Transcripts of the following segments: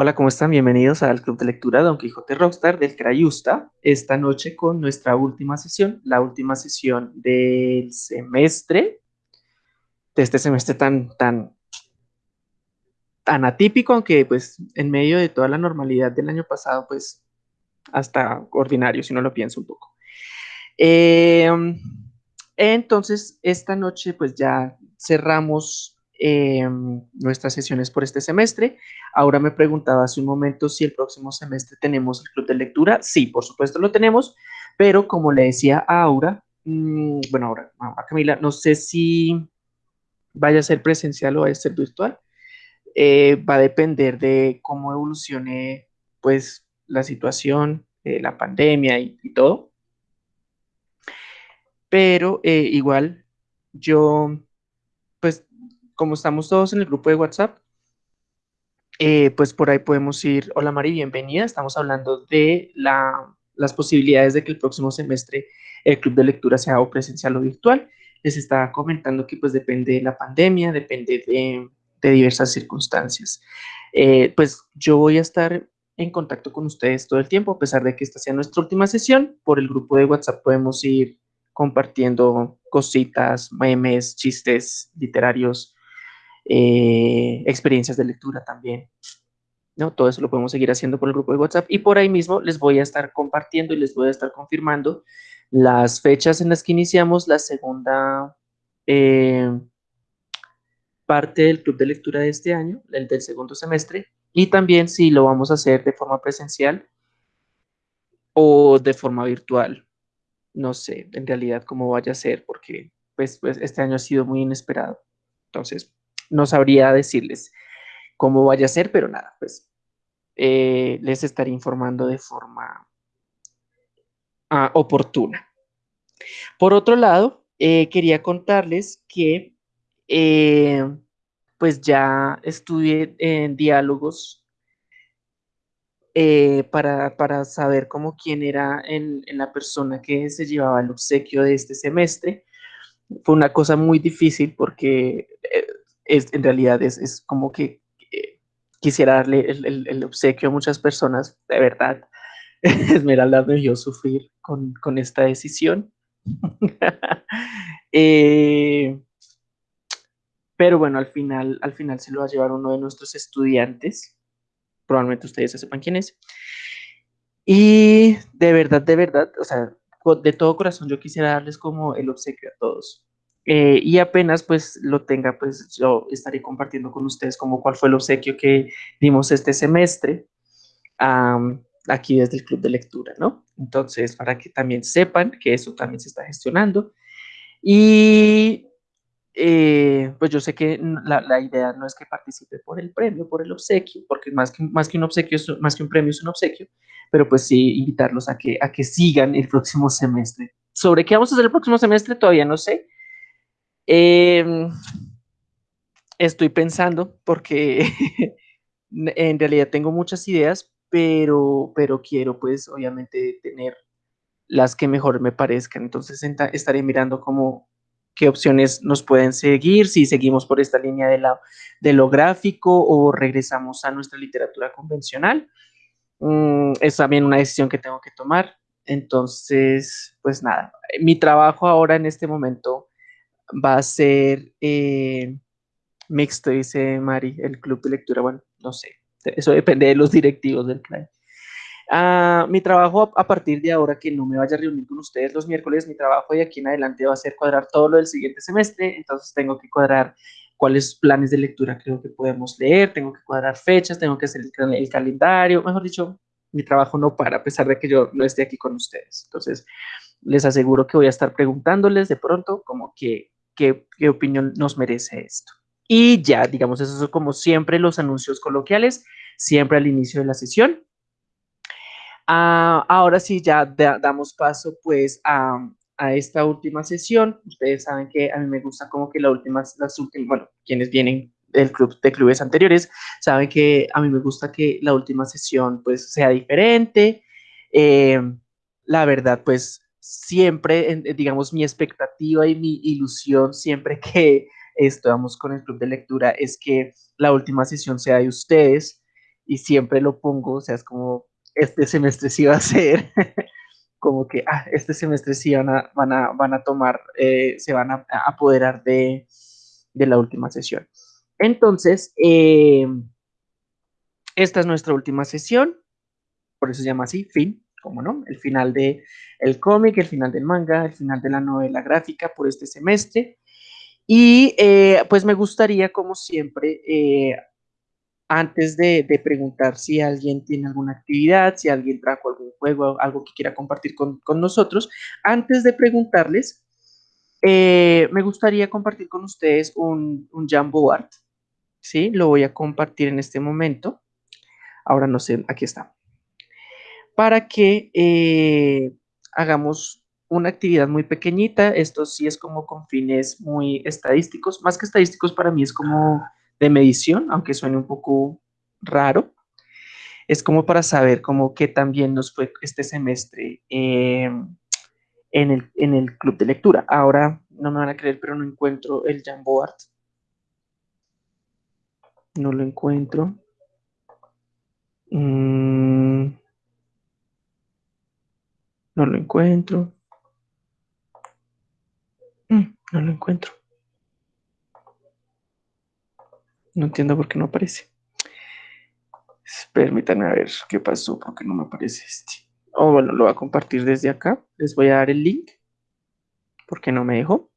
Hola, ¿cómo están? Bienvenidos al Club de Lectura Don Quijote Rockstar del Crayusta. Esta noche con nuestra última sesión, la última sesión del semestre, de este semestre tan, tan, tan atípico, aunque pues en medio de toda la normalidad del año pasado, pues hasta ordinario, si no lo pienso un poco. Eh, entonces, esta noche pues ya cerramos Em, nuestras sesiones por este semestre. Ahora me preguntaba hace un momento si el próximo semestre tenemos el club de lectura. Sí, por supuesto lo tenemos, pero como le decía a Aura, mm, bueno, ahora a Camila, no sé si vaya a ser presencial o vaya a ser virtual. Eh, va a depender de cómo evolucione pues la situación, eh, la pandemia y, todo. Pero eh, igual yo como estamos todos en el grupo de WhatsApp, eh, pues por ahí podemos ir, hola Mari, bienvenida, estamos hablando de las posibilidades de que el próximo semestre el club de lectura sea o presencial o virtual. Les estaba comentando que pues depende de la pandemia, depende de, diversas circunstancias. Eh, pues yo voy a estar en contacto con ustedes todo el tiempo, a pesar de que esta sea nuestra última sesión, por el grupo de WhatsApp podemos ir compartiendo cositas, memes, chistes literarios, eh, experiencias de lectura también. ¿no? Todo eso lo podemos seguir haciendo por el grupo de WhatsApp y por ahí mismo les voy a estar compartiendo y les voy a estar confirmando las fechas en las que iniciamos la segunda eh, parte del club de lectura de este año, el del segundo semestre, y también si lo vamos a hacer de forma presencial o de forma virtual. No sé en realidad cómo vaya a ser porque pues, pues este año ha sido muy inesperado. Entonces, no sabría decirles cómo vaya a ser, pero nada, pues eh, les estaré informando de forma ah, oportuna. Por otro lado, eh, quería contarles que eh, pues ya estudié en diálogos para, saber cómo quién era en, la persona que se llevaba el obsequio de este semestre. Fue una cosa muy difícil porque es, en realidad es, como que eh, quisiera darle el, obsequio a muchas personas, de verdad. Esmeralda me vio sufrir con, esta decisión. Eh, pero bueno, al final, al final se lo va a llevar uno de nuestros estudiantes. Probablemente ustedes ya sepan quién es. Y de verdad, de verdad, o sea, de todo corazón yo quisiera darles como el obsequio a todos. Eh, y apenas pues lo tenga, pues yo estaré compartiendo con ustedes como cuál fue el obsequio que dimos este semestre aquí desde el club de lectura, ¿no? Entonces, para que también sepan que eso también se está gestionando. Y eh, pues yo sé que la, la, idea no es que participe por el premio, por el obsequio, porque más que, más que un obsequio, más que un premio es un obsequio, pero pues sí invitarlos a que, a que sigan el próximo semestre. ¿Sobre qué vamos a hacer el próximo semestre? Todavía no sé Em, estoy pensando porque en realidad tengo muchas ideas, pero, pero quiero pues obviamente tener las que mejor me parezcan. Entonces estaré mirando cómo qué opciones nos pueden seguir, si seguimos por esta línea de, la, de lo gráfico o regresamos a nuestra literatura convencional. Mm, es también una decisión que tengo que tomar. Entonces, pues nada, mi trabajo ahora en este momento va a ser eh, mixto, dice Mari, el club de lectura. Bueno, no sé, eso depende de los directivos del plan. Ah, mi trabajo a partir de ahora, que no me vaya a reunir con ustedes los miércoles, mi trabajo de aquí en adelante va a ser cuadrar todo lo del siguiente semestre, entonces tengo que cuadrar cuáles planes de lectura creo que podemos leer, tengo que cuadrar fechas, tengo que hacer el, el calendario, mejor dicho, mi trabajo no para a pesar de que yo no esté aquí con ustedes. Entonces, les aseguro que voy a estar preguntándoles de pronto como que qué, opinión nos merece esto. Y ya, digamos, eso son como siempre los anuncios coloquiales, siempre al inicio de la sesión. Ah, ahora sí, ya damos paso pues a, esta última sesión. Ustedes saben que a mí me gusta como que la última, las últimas, bueno, quienes vienen del club de clubes anteriores, saben que a mí me gusta que la última sesión pues sea diferente. Eh, la verdad, pues siempre, digamos, mi expectativa y mi ilusión siempre que estamos con el club de lectura es que la última sesión sea de ustedes y siempre lo pongo, o sea, es como, este semestre sí va a ser, como que, ah, este semestre sí van a, van a, van a tomar, eh, se van a, apoderar de, de, la última sesión. Entonces, eh, esta es nuestra última sesión, por eso se llama así, fin, como no, el final del el cómic, el final del manga, el final de la novela gráfica por este semestre. Y eh, pues me gustaría, como siempre, eh, antes de, preguntar si alguien tiene alguna actividad, si alguien trajo algún juego, algo que quiera compartir con, nosotros, antes de preguntarles, eh, me gustaría compartir con ustedes un, un Jamboard, ¿sí? Lo voy a compartir en este momento. Ahora no sé, aquí está. Para que eh, hagamos una actividad muy pequeñita. Esto sí es como con fines muy estadísticos. Más que estadísticos para mí es como de medición, aunque suene un poco raro. Es como para saber cómo qué también nos fue este semestre em, en, el, en, el, club de lectura. Ahora no me van a creer, pero no encuentro el Jamboard. No lo encuentro. Mm. No lo encuentro. Mm, no lo encuentro. No entiendo por qué no aparece. Permítanme a ver qué pasó, porque no me aparece este. Oh, bueno, lo voy a compartir desde acá. Les voy a dar el link, porque no me dejó.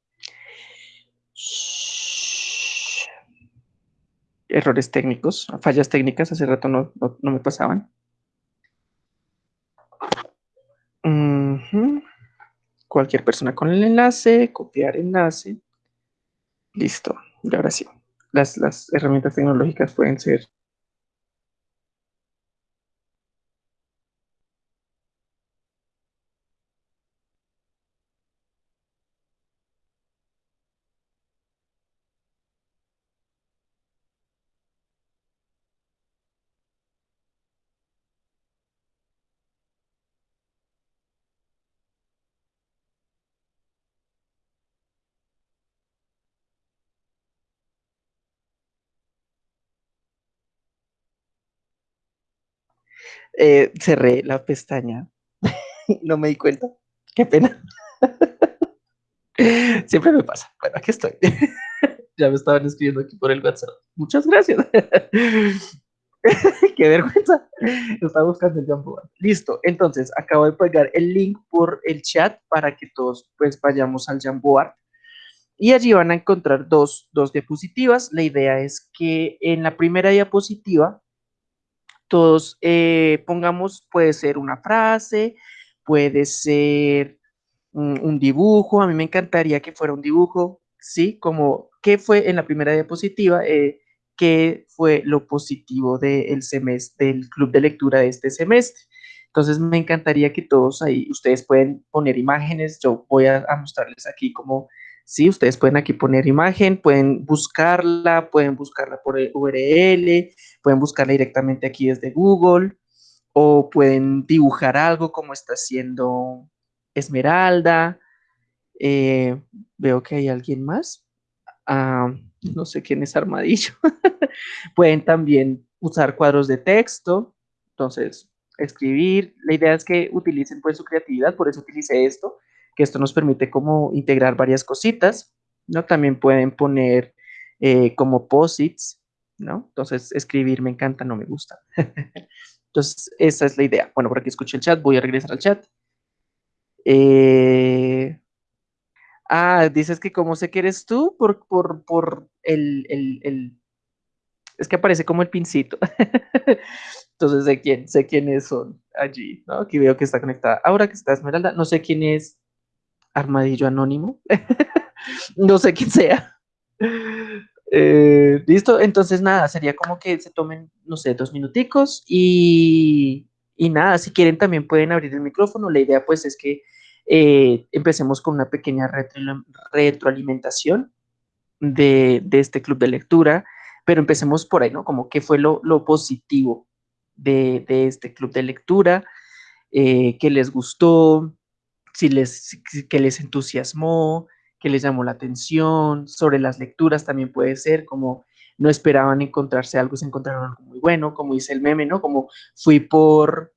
errores técnicos, fallas técnicas, hace rato no, me pasaban. Cualquier persona con el enlace, copiar enlace. Listo, y ahora sí. Las, las herramientas tecnológicas pueden ser Eh, cerré la pestaña. no me di cuenta. Qué pena. Siempre me pasa. Bueno, aquí estoy. ya me estaban escribiendo aquí por el WhatsApp. Muchas gracias. Qué vergüenza. Estaba buscando el Jamboard. Listo. Entonces, acabo de pegar el link por el chat para que todos pues vayamos al Jamboard. Y allí van a encontrar dos, dos diapositivas. La idea es que en la primera diapositiva todos eh, pongamos, puede ser una frase, puede ser un, dibujo, a mí me encantaría que fuera un dibujo, ¿sí? Como, ¿qué fue en la primera diapositiva? Eh, ¿Qué fue lo positivo del semestre, del club de lectura de este semestre? Entonces me encantaría que todos ahí, ustedes pueden poner imágenes, yo voy a, a mostrarles aquí como ¿sí? Ustedes pueden aquí poner imagen, pueden buscarla, pueden buscarla por URL, pueden buscarla directamente aquí desde Google, o pueden dibujar algo como está haciendo Esmeralda. Eh, veo que hay alguien más. Ah, no sé quién es Armadillo. pueden también usar cuadros de texto. Entonces, escribir. La idea es que utilicen pues su creatividad, por eso utilicé esto que esto nos permite como integrar varias cositas, ¿no? También pueden poner eh, como posits, ¿no? Entonces, escribir me encanta, no me gusta. Entonces, esa es la idea. Bueno, por aquí escuché el chat, voy a regresar al chat. Eh, ah, dices que cómo sé que eres tú por, por, por el, el, el, Es que aparece como el pincito. Entonces sé quién, sé quiénes son allí, ¿no? Aquí veo que está conectada. Ahora que está Esmeralda, no sé quién es Armadillo Anónimo. no sé quién sea. Eh, Listo, entonces nada, sería como que se tomen, no sé, dos minuticos y, y nada, si quieren también pueden abrir el micrófono. La idea pues es que eh, empecemos con una pequeña retroalimentación de, de, este club de lectura, pero empecemos por ahí, ¿no? Como qué fue lo, lo positivo de, de, este club de lectura, eh, qué les gustó, si les, que les entusiasmó, que les llamó la atención, sobre las lecturas también puede ser, como no esperaban encontrarse algo, se encontraron algo muy bueno, como dice el meme, ¿no? Como fui por,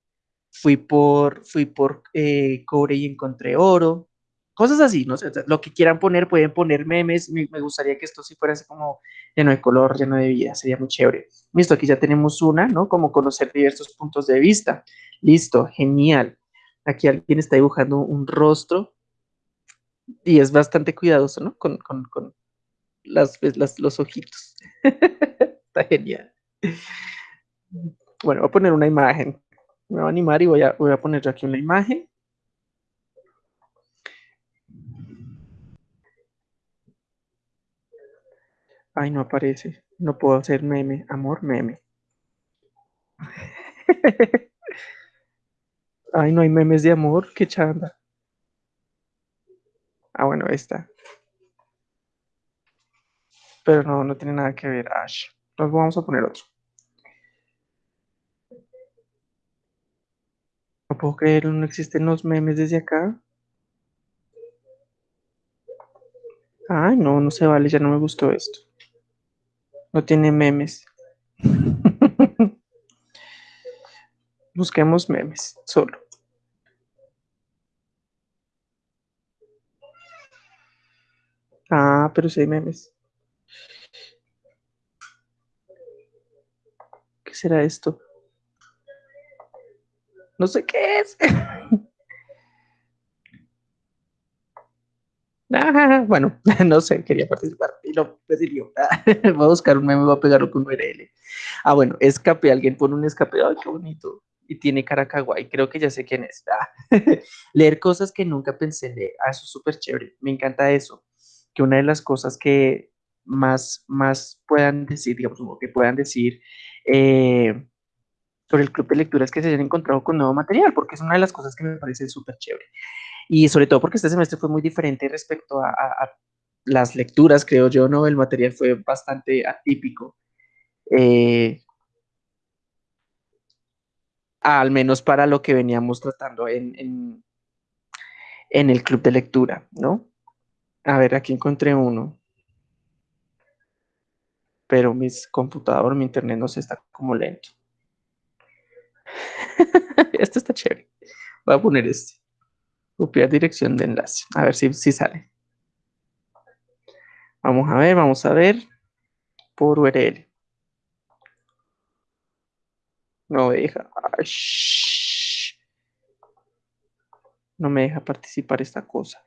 fui por, fui por eh, cobre y encontré oro, cosas así, no lo que quieran poner, pueden poner memes, me, gustaría que esto sí fuera así como lleno de color, lleno de vida, sería muy chévere. Listo, aquí ya tenemos una, ¿no? Como conocer diversos puntos de vista. Listo, genial. Aquí alguien está dibujando un rostro y es bastante cuidadoso, ¿no? Con, con, con las, las, los ojitos. está genial. Bueno, voy a poner una imagen. Me voy a animar y voy a, voy a poner yo aquí una imagen. Ay, no aparece. No puedo hacer meme. Amor, meme. Ay, no hay memes de amor. Qué chanda. Ah, bueno, esta. Pero no, no tiene nada que ver. Ash. Vamos a poner otro. No puedo creerlo, no existen los memes desde acá. Ay, no, no se vale, ya no me gustó esto. No tiene memes. Busquemos memes, solo. Ah, pero sí hay memes. ¿Qué será esto? No sé qué es. Ah, bueno, no sé, quería participar y lo decidió. voy a buscar un meme, voy a pegarlo con URL. Ah, bueno, escape, alguien pone un escape, ay, qué bonito. Y tiene cara kawaii, creo que ya sé quién es. Ah, leer cosas que nunca pensé leer, ah, eso es súper chévere, me encanta eso. Que una de las cosas que más, más puedan decir, digamos, que puedan decir eh, sobre el club de lectura es que se hayan encontrado con nuevo material, porque es una de las cosas que me parece súper chévere y sobre todo porque este semestre fue muy diferente respecto a, las lecturas, creo yo, ¿no? El material fue bastante atípico. Eh, al menos para lo que veníamos tratando en, en, el club de lectura, ¿no? A ver, aquí encontré uno. Pero mi computador, mi internet no se está como lento. este está chévere. Voy a poner este. Copiar dirección de enlace. A ver si, si sale. Vamos a ver, vamos a ver. Por URL. No me deja. No me deja participar esta cosa.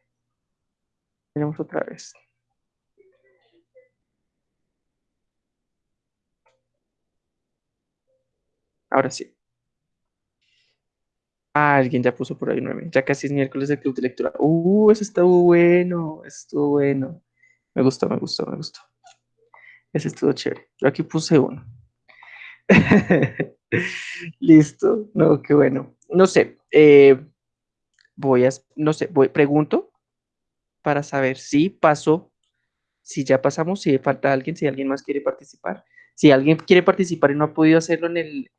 Miremos otra vez. Ahora sí. Ah, alguien ya puso por ahí nueve. Ya casi es miércoles de club de lectura. Uh, eso estuvo bueno. Estuvo bueno. Me gustó, me gustó, me gustó. Ese estuvo chévere. Yo aquí puse uno. Listo. No, qué bueno. No sé. Eh, voy a, no sé, voy, pregunto para saber si pasó, si ya pasamos, si falta alguien, si alguien más quiere participar. Si alguien quiere participar y no ha podido hacerlo en el,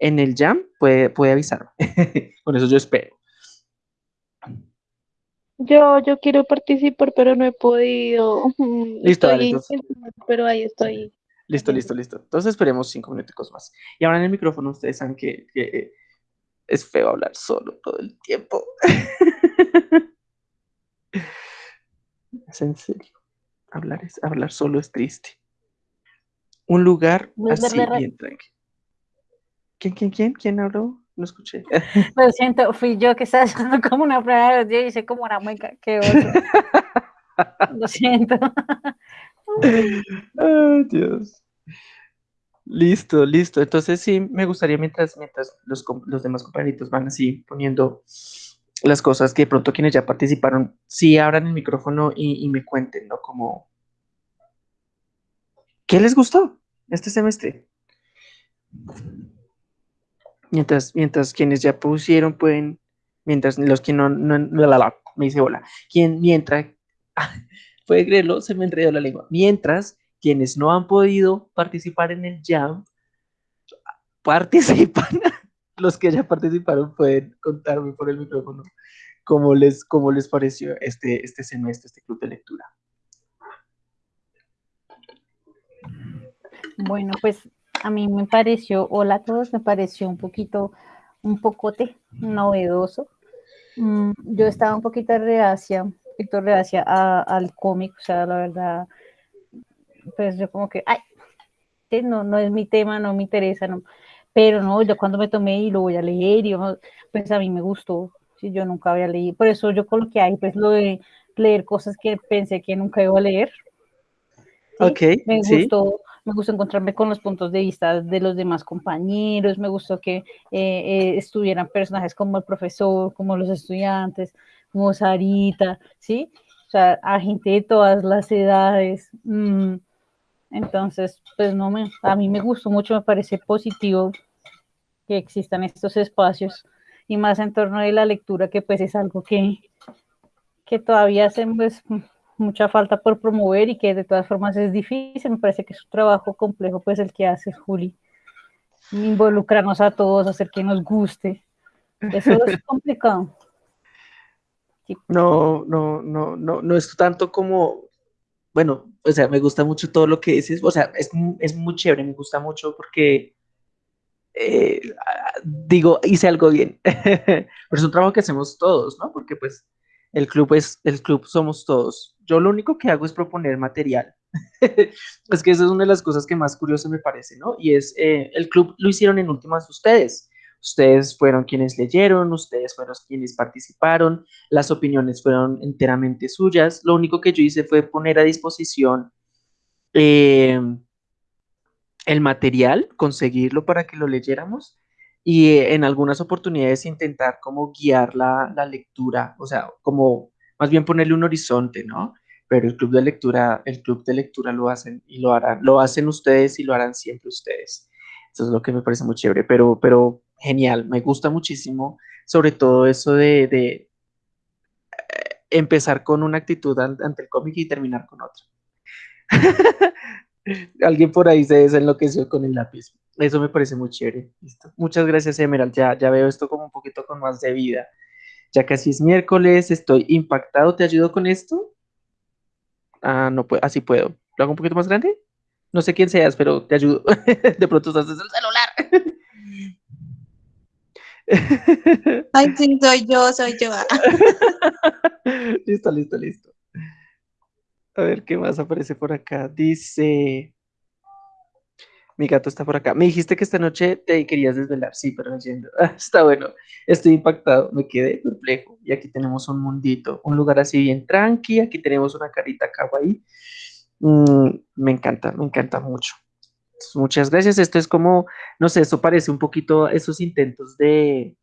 en el jam, puede, puede avisarme. Con eso yo espero. Yo, yo quiero participar, pero no he podido. Listo, pero ahí estoy. Listo, listo, listo. Entonces esperemos cinco minutos más. Y ahora en el micrófono ustedes saben que, que es feo hablar solo todo el tiempo. es en serio. Hablar, es, hablar solo es triste. Un lugar así bien tranquilo. ¿Quién, quién, quién? ¿Quién habló? No escuché. Lo siento, fui yo que estaba haciendo como una prueba de los días y hice como una mueca. Qué oso. Lo siento. Ay, Dios. Listo, listo. Entonces sí, me gustaría mientras, mientras los, los demás compañeritos van así poniendo las cosas que de pronto quienes ya participaron, sí abran el micrófono y, me cuenten, ¿no? Como, ¿qué les gustó este semestre? Mientras, mientras quienes ya pusieron pueden, mientras los que no, no, me dice hola, quien, mientras, puede creerlo, se me enredó la lengua, mientras quienes no han podido participar en el jam, participan, los que ya participaron pueden contarme por el micrófono cómo les, cómo les pareció este, este semestre, este club de lectura. Bueno, pues a mí me pareció, hola a todos, me pareció un poquito, un pocote novedoso. Mm, yo estaba un poquito reacia, poquito reacia al cómic, o sea, la verdad, pues yo como que, ay, no, no es mi tema, no me interesa, no. Pero no, yo cuando me tomé y lo voy a leer, y pues a mí me gustó, si yo nunca había leído, por eso yo coloqué ahí pues lo de leer cosas que pensé que nunca iba a leer. Ok, me gustó, me gustó encontrarme con los puntos de vista de los demás compañeros, me gustó que eh, eh, estuvieran personajes como el profesor, como los estudiantes, como Sarita, ¿sí? O sea, a gente de todas las edades. Mm, entonces, pues no me, a mí me gustó mucho, me parece positivo que existan estos espacios y más en torno de la lectura, que pues es algo que, que todavía hace pues, mucha falta por promover y que de todas formas es difícil. Me parece que es un trabajo complejo, pues el que hace Juli. Involucrarnos a todos, hacer que nos guste. Eso es complicado. No, no, no, no, no es tanto como, bueno, o sea, me gusta mucho todo lo que dices, o sea, es, es muy chévere, me gusta mucho porque eh, digo, hice algo bien. Pero es un trabajo que hacemos todos, ¿no? Porque pues el club es, el club somos todos. Yo lo único que hago es proponer material. es que eso es una de las cosas que más curioso me parece, ¿no? Y es, eh, el club lo hicieron en últimas ustedes. Ustedes fueron quienes leyeron, ustedes fueron quienes participaron, las opiniones fueron enteramente suyas. Lo único que yo hice fue poner a disposición eh, el material, conseguirlo para que lo leyéramos y eh, en algunas oportunidades intentar como guiar la, lectura, o sea, como más bien ponerle un horizonte, ¿no? Pero el club de lectura, el club de lectura lo hacen y lo harán, lo hacen ustedes y lo harán siempre ustedes. Eso es lo que me parece muy chévere, pero, pero genial, me gusta muchísimo, sobre todo eso de, de eh, empezar con una actitud ante el cómic y terminar con otra. Alguien por ahí se desenloqueció con el lápiz. Eso me parece muy chévere. Muchas gracias, Emerald. Ya, ya veo esto como un poquito con más de vida. Ya casi es miércoles, estoy impactado. ¿Te ayudo con esto? Ah, no puedo, así puedo. ¿Lo hago un poquito más grande? No sé quién seas, pero te ayudo. de pronto estás desde el celular. Ay, sí, soy yo, soy yo. listo, listo, listo. A ver qué más aparece por acá. Dice. Mi gato está por acá. Me dijiste que esta noche te querías desvelar. Sí, pero entiendo. está bueno. Estoy impactado. Me quedé perplejo. Y aquí tenemos un mundito. Un lugar así bien tranqui. Aquí tenemos una carita kawaii. Mm, me encanta, me encanta mucho. Muchas gracias. Esto es como, no sé, esto parece un poquito esos intentos de,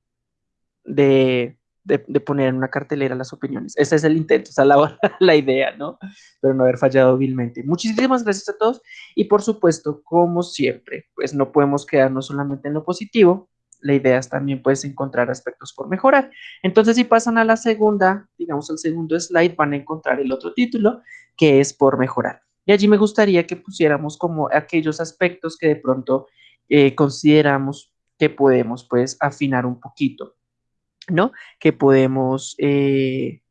de de, poner en una cartelera las opiniones. Ese es el intento, esa es la, la idea, ¿no? Pero no haber fallado vilmente. Muchísimas gracias a todos y por supuesto, como siempre, pues no podemos quedarnos solamente en lo positivo. La idea es también pues encontrar aspectos por mejorar. Entonces, si pasan a la segunda, digamos al segundo slide, van a encontrar el otro título que es por mejorar. Y allí me gustaría que pusiéramos como aquellos aspectos que de pronto eh, consideramos que podemos pues afinar un poquito. ¿no? Que podemos, eh,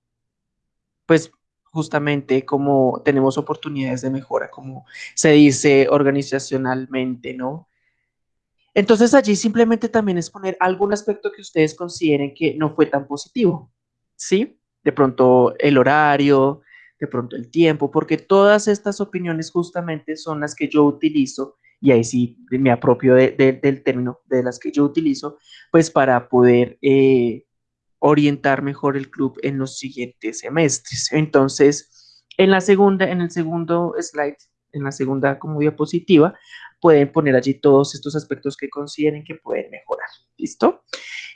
pues justamente como tenemos oportunidades de mejora, como se dice organizacionalmente, ¿no? Entonces allí simplemente también es poner algún aspecto que ustedes consideren que no fue tan positivo, ¿sí? De pronto el horario, de pronto el tiempo, porque todas estas opiniones justamente son las que yo utilizo y ahí sí me apropio del término de las que yo utilizo, pues para poder eh, orientar mejor el club en los siguientes semestres. Entonces, en la segunda, en el segundo slide, en la segunda como diapositiva, pueden poner allí todos estos aspectos que consideren que pueden mejorar. ¿Listo?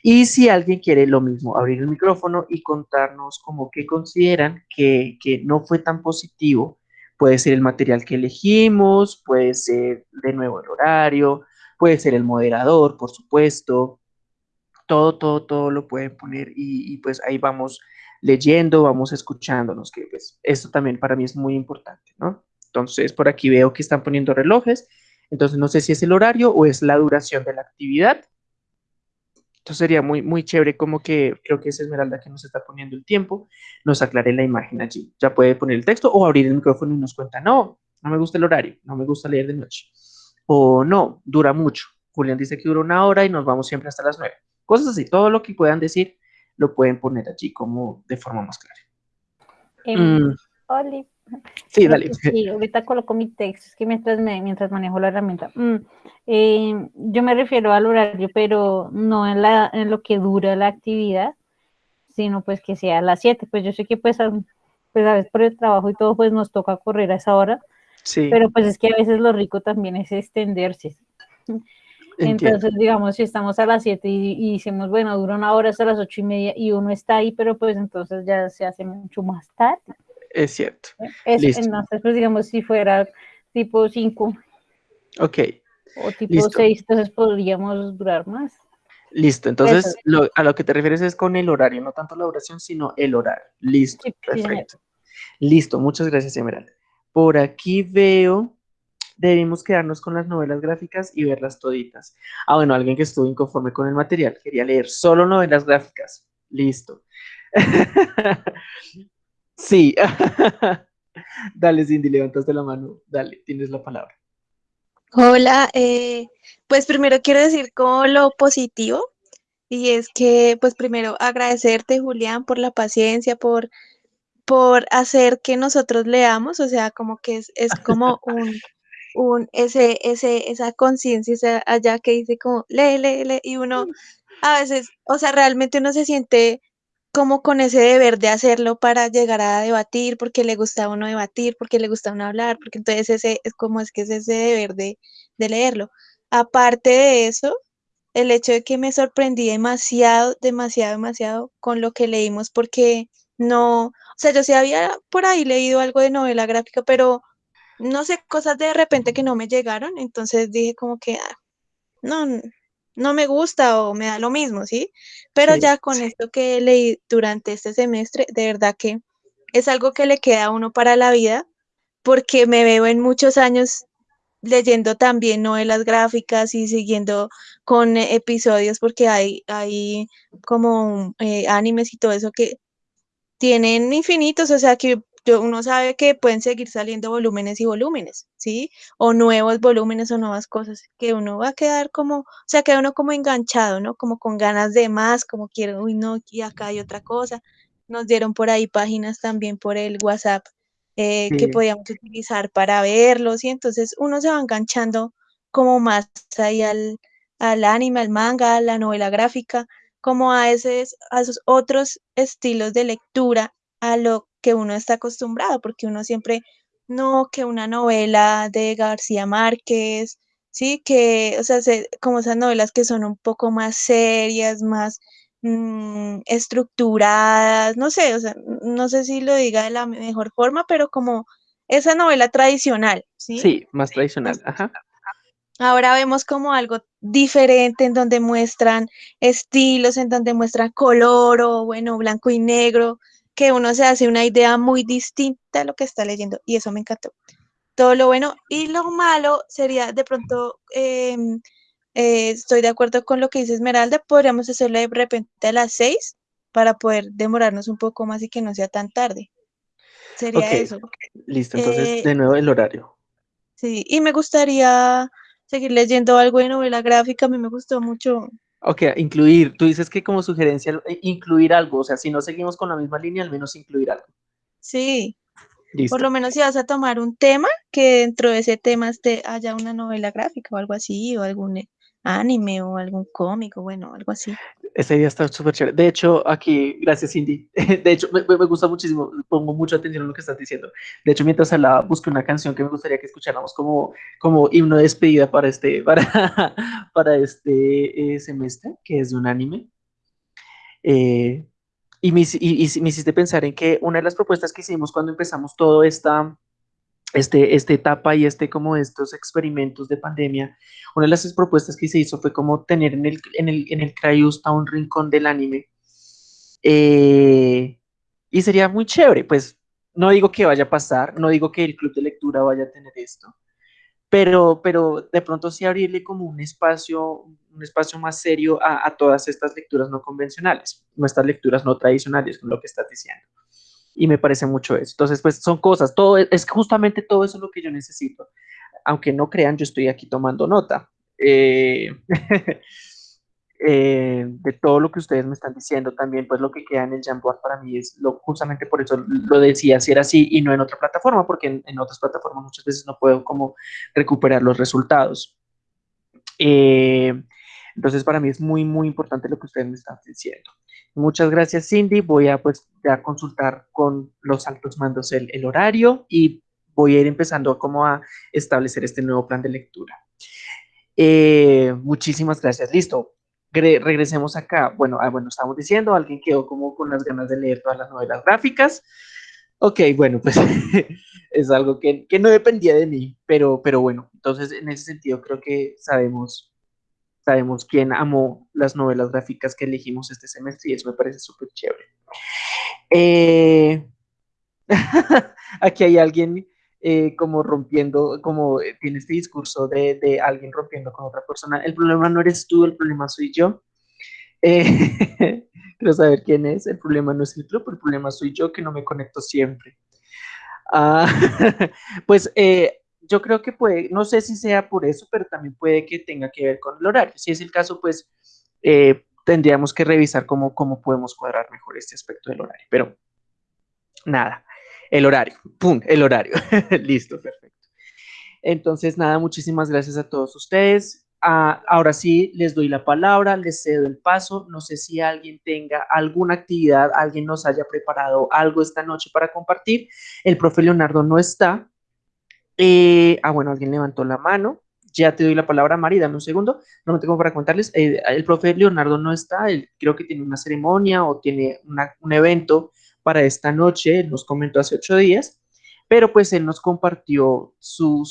Y si alguien quiere lo mismo, abrir el micrófono y contarnos como que consideran que, que no fue tan positivo Puede ser el material que elegimos, puede ser de nuevo el horario, puede ser el moderador, por supuesto. Todo, todo, todo lo pueden poner y, pues ahí vamos leyendo, vamos escuchándonos, que pues esto también para mí es muy importante, ¿no? Entonces, por aquí veo que están poniendo relojes, entonces no sé si es el horario o es la duración de la actividad. Entonces sería muy, muy chévere como que creo que es Esmeralda que nos está poniendo el tiempo, nos aclare la imagen allí. Ya puede poner el texto o abrir el micrófono y nos cuenta, no, no me gusta el horario, no me gusta leer de noche. o no, dura mucho. Julián dice que dura una hora y nos vamos siempre hasta las nueve. Cosas así, todo lo que puedan decir lo pueden poner allí como de forma más clara. Mm. Oli. Sí, dale. Sí, ahorita coloco mi texto, es que mientras, me, mientras manejo la herramienta. Mm, em, yo me refiero al horario, pero no en, la, en lo que dura la actividad, sino pues que sea a las 7. Pues yo sé que pues, pues a veces por el trabajo y todo, pues nos toca correr a esa hora. Sí. Pero pues es que a veces lo rico también es extenderse. Entonces, digamos, si estamos a las 7 y, y, bueno, dura una hora hasta las ocho y media y uno está ahí, pero pues entonces ya se hace mucho más tarde. Es cierto. entonces, pues digamos, si fuera tipo 5. Ok. O tipo 6, entonces podríamos durar más. Listo, entonces a lo que te refieres es con el horario, no tanto la duración, sino el horario. Listo, perfecto. Listo, muchas gracias, Emerald. Por aquí veo debimos quedarnos con las novelas gráficas y verlas toditas. Ah, bueno, alguien que estuvo inconforme con el material, quería leer solo novelas gráficas. Listo. sí. Dale, Cindy, levantaste la mano. Dale, tienes la palabra. Hola, eh, pues primero quiero decir como lo positivo y es que pues primero agradecerte Julián por la paciencia, por, por hacer que nosotros leamos, o sea, como que es, es como un, un, ese, ese, esa conciencia allá que dice como, lee, lee, lee, y uno a veces, o sea, realmente uno se siente como con ese deber de hacerlo para llegar a debatir, porque le gusta a uno debatir, porque le gusta uno hablar, porque entonces ese es como es que es ese deber de, de leerlo. Aparte de eso, el hecho de que me sorprendí demasiado, demasiado, demasiado con lo que leímos, porque no, o sea, yo sí había por ahí leído algo de novela gráfica, pero no sé, cosas de repente que no me llegaron, entonces dije como que, ah, no, no me gusta o me da lo mismo, ¿sí? Pero ya con esto que leí durante este semestre, de verdad que es algo que le queda a uno para la vida, porque me veo en muchos años leyendo también novelas gráficas y siguiendo con episodios, porque hay, hay como eh, animes y todo eso que tienen infinitos, o sea que uno sabe que pueden seguir saliendo volúmenes y volúmenes, ¿sí? O nuevos volúmenes o nuevas cosas, que uno va a quedar como, o sea, queda uno como enganchado, ¿no? Como con ganas de más, como quiero, uy, no, y acá hay otra cosa. Nos dieron por ahí páginas también por el WhatsApp eh, que podíamos utilizar para verlos, y entonces uno se va enganchando como más ahí al, al anime, al manga, a la novela gráfica, como a, ese, a esos otros estilos de lectura, a lo que uno está acostumbrado, porque uno siempre, no, que una novela de García Márquez, sí, que, o sea, como esas novelas que son un poco más serias, más mm, estructuradas, no sé, o sea, no sé si lo diga de la mejor forma, pero como esa novela tradicional, ¿sí? Sí, más tradicional, ajá. Ahora vemos como algo diferente en donde muestran estilos, en donde muestran color o bueno, blanco y negro, que uno se hace una idea muy distinta de lo que está leyendo y eso me encantó. Todo lo bueno y lo malo sería de pronto, em, eh, estoy de acuerdo con lo que dice Esmeralda, podríamos hacerlo de repente a las seis para poder demorarnos un poco más y que no sea tan tarde. Sería eso. Listo, entonces eh, de nuevo el horario. Sí, y me gustaría seguir leyendo algo de novela gráfica, a mí me gustó mucho Ok, incluir. Tú dices que como sugerencia, eh, incluir algo. O sea, si no seguimos con la misma línea, al menos incluir algo. Sí. Por lo menos si vas a tomar un tema, que dentro de ese tema esté, haya una novela gráfica o algo así, o algún eh, anime o algún cómico, bueno, algo así. Esa idea está súper chévere. De hecho, aquí, gracias Cindy. De hecho, me, gusta muchísimo, pongo mucha atención a lo que estás diciendo. De hecho, mientras hablaba, busqué una canción que me gustaría que escucháramos como, como himno de despedida para este, para, para este eh, semestre, que es de un anime. Eh, y, me, y, me hiciste pensar en que una de las propuestas que hicimos cuando empezamos todo esta, este, esta etapa y este como estos experimentos de pandemia, una de las propuestas que se hizo fue como tener en el, en el, en el un rincón del anime. Eh, y sería muy chévere, pues no digo que vaya a pasar, no digo que el club de lectura vaya a tener esto, pero, pero de pronto sí abrirle como un espacio, un espacio más serio a, a todas estas lecturas no convencionales, nuestras lecturas no tradicionales, con lo que estás diciendo y me parece mucho eso. Entonces, pues son cosas, todo es justamente todo eso lo que yo necesito. aunque no crean, yo estoy aquí tomando nota. Eh, eh, de todo lo que ustedes me están diciendo, también pues lo que queda en el Jamboard para mí es lo, justamente por eso lo decía, si era así y no en otra plataforma, porque en, otras plataformas muchas veces no puedo como recuperar los resultados. Eh, entonces para mí es muy, muy importante lo que ustedes me están diciendo. Muchas gracias Cindy, voy a pues ya consultar con los altos mandos el, el horario y voy a ir empezando como a establecer este nuevo plan de lectura. Eh, muchísimas gracias. Listo. regresemos acá. Bueno, ah, bueno, estamos diciendo, alguien quedó como con las ganas de leer todas las novelas gráficas. Ok, bueno, pues es algo que, que, no dependía de mí, pero, pero bueno, entonces en ese sentido creo que sabemos, sabemos quién amó las novelas gráficas que elegimos este semestre y eso me parece súper chévere. Eh, aquí hay alguien eh, como rompiendo, como eh, tiene este discurso de, alguien rompiendo con otra persona. El problema no eres tú, el problema soy yo. Quiero saber quién es. El problema no es el club, el problema soy yo que no me conecto siempre. Ah, pues yo creo que puede, no sé si sea por eso, pero también puede que tenga que ver con el horario. Si es el caso, pues tendríamos que revisar cómo, cómo podemos cuadrar mejor este aspecto del horario. Pero nada. El horario, ¡pum! El horario. Listo, perfecto. Entonces, nada, muchísimas gracias a todos ustedes. Ah, ahora sí, les doy la palabra, les cedo el paso. No sé si alguien tenga alguna actividad, alguien nos haya preparado algo esta noche para compartir. El profe Leonardo no está. Eh, ah, bueno, alguien levantó la mano. Ya te doy la palabra, Mari, dame un segundo. No me tengo para contarles. Eh, el profe Leonardo no está, él creo que tiene una ceremonia o tiene un evento para esta noche, nos comentó hace ocho días, pero pues él nos compartió su,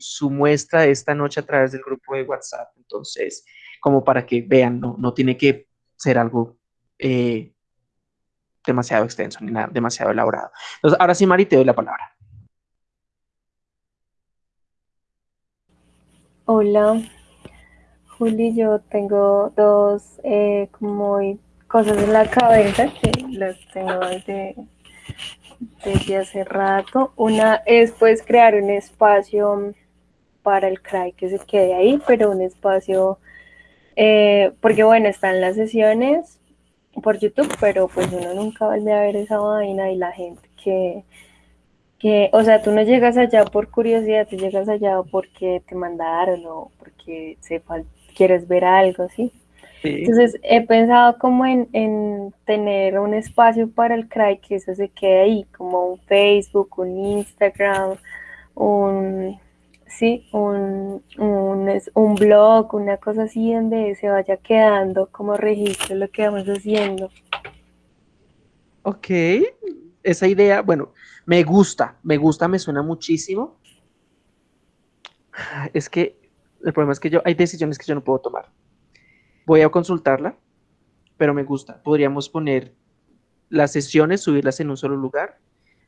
su, muestra de esta noche a través del grupo de WhatsApp. Entonces, como para que vean, no, no tiene que ser algo eh, demasiado extenso ni nada, demasiado elaborado. Entonces, ahora sí, Mari, te doy la palabra. Hola, Juli, yo tengo dos eh, como cosas en la cabeza que las tengo desde, hace rato. Una es pues crear un espacio para el CRAI que se quede ahí, pero un espacio, eh, porque bueno, están las sesiones por YouTube, pero pues uno nunca vuelve a ver esa vaina y la gente que, que, o sea, tú no llegas allá por curiosidad, tú llegas allá porque te mandaron o porque sepa, quieres ver algo, ¿sí? Entonces he pensado como en, tener un espacio para el CRAI que eso se quede ahí, como un Facebook, un Instagram, un, sí, un, un, blog, una cosa así donde se vaya quedando como registro lo que vamos haciendo. Ok, esa idea, bueno, me gusta, me gusta, me suena muchísimo. Es que el problema es que yo, hay decisiones que yo no puedo tomar. Voy a consultarla, pero me gusta. Podríamos poner las sesiones, subirlas en un solo lugar.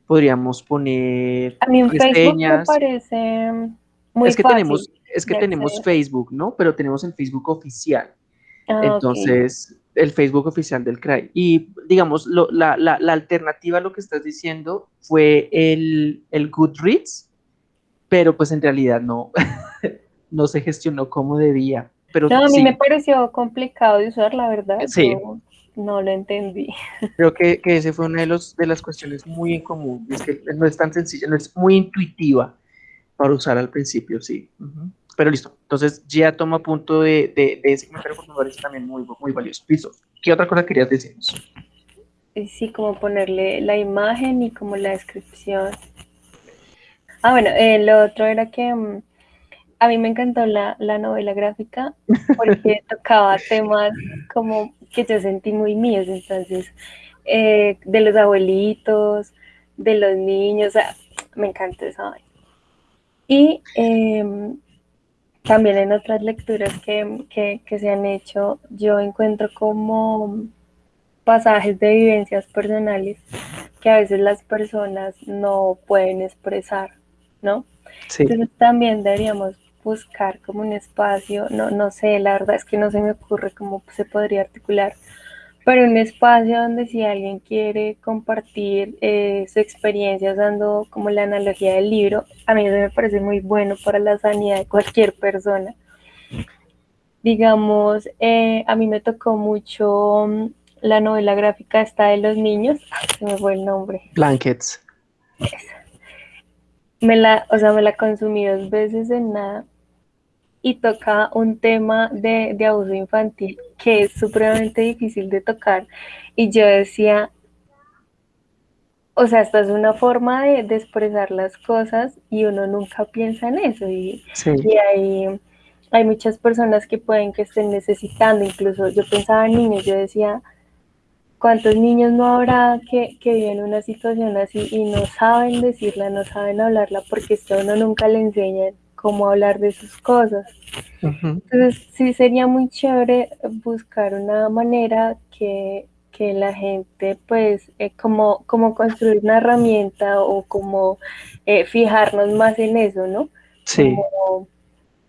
Podríamos poner a mí en Facebook me parece muy es que fácil tenemos es que tenemos Facebook, ¿no? Pero tenemos el Facebook oficial. Ah, Entonces, el Facebook oficial del CRAI. Y digamos, la, la, la, alternativa a lo que estás diciendo fue el, el Goodreads, pero pues en realidad no, no se gestionó como debía no, a mí me pareció complicado de usar, la verdad. Sí. no lo entendí. Creo que, que ese fue una de, los, de las cuestiones muy en común. Es que no es tan sencilla, no es muy intuitiva para usar al principio, sí. Pero listo. Entonces ya toma punto de, de, de ese comentario, por favor, es también muy, muy valioso. Listo. ¿Qué otra cosa querías decirnos? Sí, como ponerle la imagen y como la descripción. Ah, bueno, eh, lo otro era que mm, a mí me encantó la, novela gráfica porque tocaba temas como que yo sentí muy míos, entonces, eh, de los abuelitos, de los niños, o sea, me encantó eso. Y em, también en otras lecturas que, que se han hecho, yo encuentro como pasajes de vivencias personales que a veces las personas no pueden expresar, ¿no? Sí. Entonces también deberíamos buscar como un espacio, no, no sé, la verdad es que no se me ocurre cómo se podría articular, pero un espacio donde si alguien quiere compartir eh, su experiencia usando como la analogía del libro, a mí eso me parece muy bueno para la sanidad de cualquier persona. Digamos, eh, a mí me tocó mucho mm, la novela gráfica esta de los niños, se me fue el nombre. Blankets. Me la, o sea, me la consumí dos veces en nada y toca un tema de, de abuso infantil que es supremamente difícil de tocar. Y yo decía, o sea, esta es una forma de, de, expresar las cosas y uno nunca piensa en eso. Y, Sí. y hay, hay muchas personas que pueden que estén necesitando, incluso yo pensaba en niños, yo decía, ¿cuántos niños no habrá que, que viven una situación así y no saben decirla, no saben hablarla porque es que a uno nunca le enseñan cómo hablar de sus cosas? Entonces, sí sería muy chévere buscar una manera que, que la gente, pues, eh, como, como construir una herramienta o como eh, fijarnos más en eso, ¿no? Sí. Como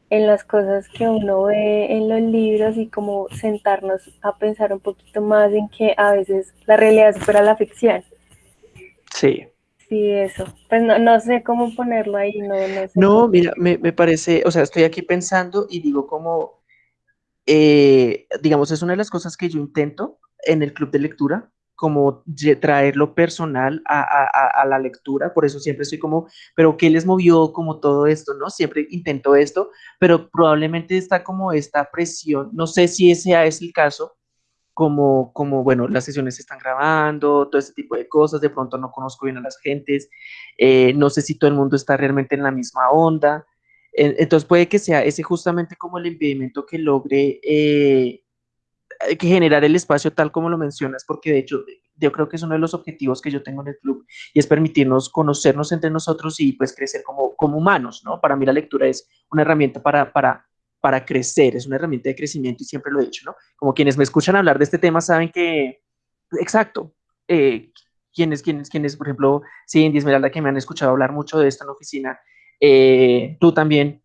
en las cosas que uno ve en los libros y como sentarnos a pensar un poquito más en que a veces la realidad supera la ficción. Sí. Sí, eso. Pues no, no sé cómo ponerlo ahí, no, no sé. No, mira, me, me parece, o sea, estoy aquí pensando y digo como, eh, digamos, es una de las cosas que yo intento en el club de lectura, como lle- traerlo personal a, a- a- a la lectura, por eso siempre estoy como, pero ¿qué les movió como todo esto, no? Siempre intento esto, pero probablemente está como esta presión, no sé si ese es el caso, como, como, bueno, las sesiones se están grabando, todo ese tipo de cosas, de pronto no conozco bien a las gentes, eh, no sé si todo el mundo está realmente en la misma onda, en- entonces puede que sea ese justamente como el impedimento que logre eh, que generar el espacio tal como lo mencionas, porque de hecho yo creo que es uno de los objetivos que yo tengo en el club y es permitirnos conocernos entre nosotros y pues crecer como, como humanos, ¿no? Para mí la lectura es una herramienta para, para, para crecer, es una herramienta de crecimiento y siempre lo he dicho, ¿no? Como quienes me escuchan hablar de este tema saben que, exacto, eh, quienes, quienes, quienes, por ejemplo, Cindy, Esmeralda, que me han escuchado hablar mucho de esto en la oficina, eh, tú también,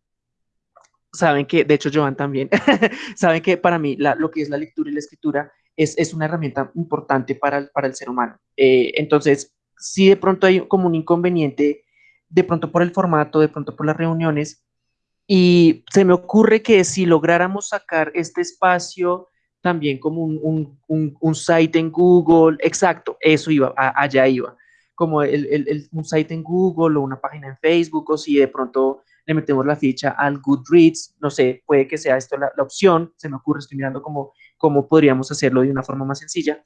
saben que, de hecho, Joan también, saben que para mí lo que es la lectura y la escritura es, es una herramienta importante para el, para el ser humano. Eh, entonces, si de pronto hay como un inconveniente, de pronto por el formato, de pronto por las reuniones, y se me ocurre que si lográramos sacar este espacio también como un, un, un, un site en Google, exacto, eso iba, a, allá iba, como el, el, el, un site en Google o una página en Facebook, o si de pronto le metemos la ficha al Goodreads, no sé, puede que sea esto la, la opción, se me ocurre, estoy mirando cómo, cómo podríamos hacerlo de una forma más sencilla.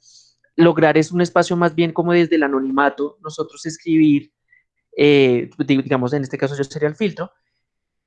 Lograr es un espacio más bien como desde el anonimato, nosotros escribir, eh, digamos, en este caso yo sería el filtro,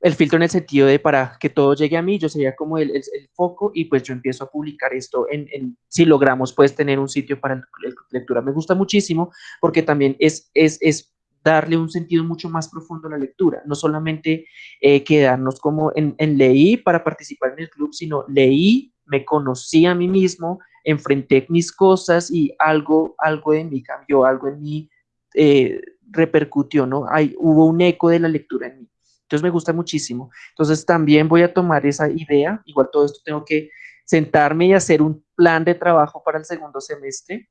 el filtro en el sentido de para que todo llegue a mí, yo sería como el, el, foco y pues yo empiezo a publicar esto en, en, si logramos pues tener un sitio para el, lectura. Me gusta muchísimo porque también es, es, es darle un sentido mucho más profundo a la lectura, no solamente eh, quedarnos como en, en, leí para participar en el club, sino leí, me conocí a mí mismo, enfrenté mis cosas y algo, algo de mí cambió, algo en mí eh, repercutió, ¿no? Hay, hubo un eco de la lectura en mí. Entonces me gusta muchísimo. Entonces también voy a tomar esa idea. Igual todo esto tengo que sentarme y hacer un plan de trabajo para el segundo semestre.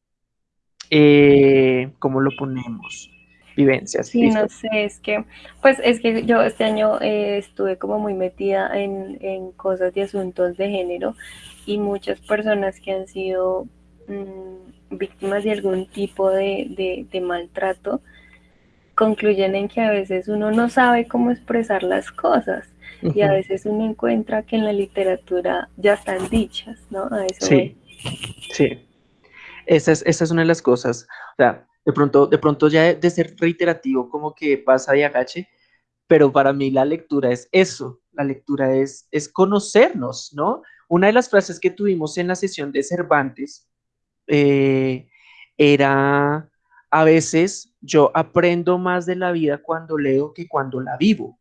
Eh, ¿Cómo lo ponemos? Vivencias. Sí, ¿listo? no sé, es que, pues es que yo este año eh, estuve como muy metida en, en, cosas de asuntos de género y muchas personas que han sido mmm, víctimas de algún tipo de, de, de maltrato, concluyen en que a veces uno no sabe cómo expresar las cosas uh -huh. y a veces uno encuentra que en la literatura ya están dichas, ¿no? A eso sí, voy. sí. Esa es, esa es una de las cosas. O sea, de pronto, de pronto ya de, de ser reiterativo, como que pasa de agache, pero para mí la lectura es eso, la lectura es, es conocernos, ¿no? Una de las frases que tuvimos en la sesión de Cervantes eh, era a veces yo aprendo más de la vida cuando leo que cuando la vivo,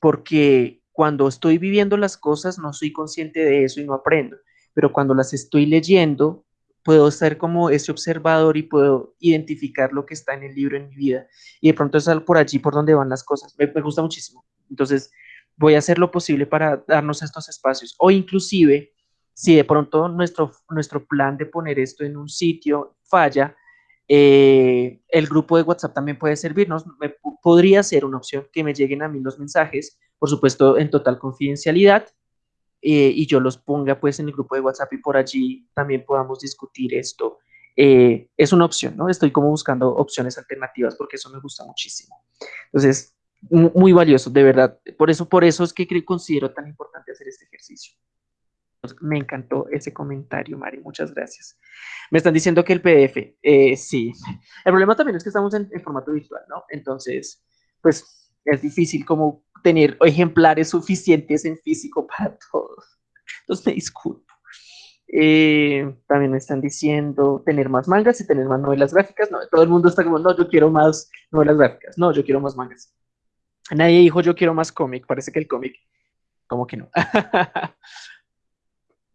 porque cuando estoy viviendo las cosas no soy consciente de eso y no aprendo, pero cuando las estoy leyendo puedo ser como ese observador y puedo identificar lo que está en el libro en mi vida. Y de pronto es por allí por donde van las cosas, me, me gusta muchísimo, entonces voy a hacer lo posible para darnos estos espacios. O inclusive si de pronto nuestro, nuestro plan de poner esto en un sitio falla, eh, el grupo de WhatsApp también puede servirnos. podría ser una opción que me lleguen a mí los mensajes, por supuesto en total confidencialidad, eh, y yo los ponga pues en el grupo de WhatsApp y por allí también podamos discutir esto. Eh, es una opción, ¿no? Estoy como buscando opciones alternativas porque eso me gusta muchísimo. Entonces, muy valioso, de verdad. Por eso, por eso es que considero tan importante hacer este ejercicio. Me encantó ese comentario, Mari, muchas gracias. Me están diciendo que el PDF, eh, sí. El problema también es que estamos en, formato virtual, ¿no? Entonces, pues es difícil como tener ejemplares suficientes en físico para todos. Entonces me disculpo. Eh, también me están diciendo tener más mangas y tener más novelas gráficas. No, todo el mundo está como, no, yo quiero más novelas gráficas. No, yo quiero más mangas. Nadie dijo, yo quiero más cómic. Parece que el cómic, como que no.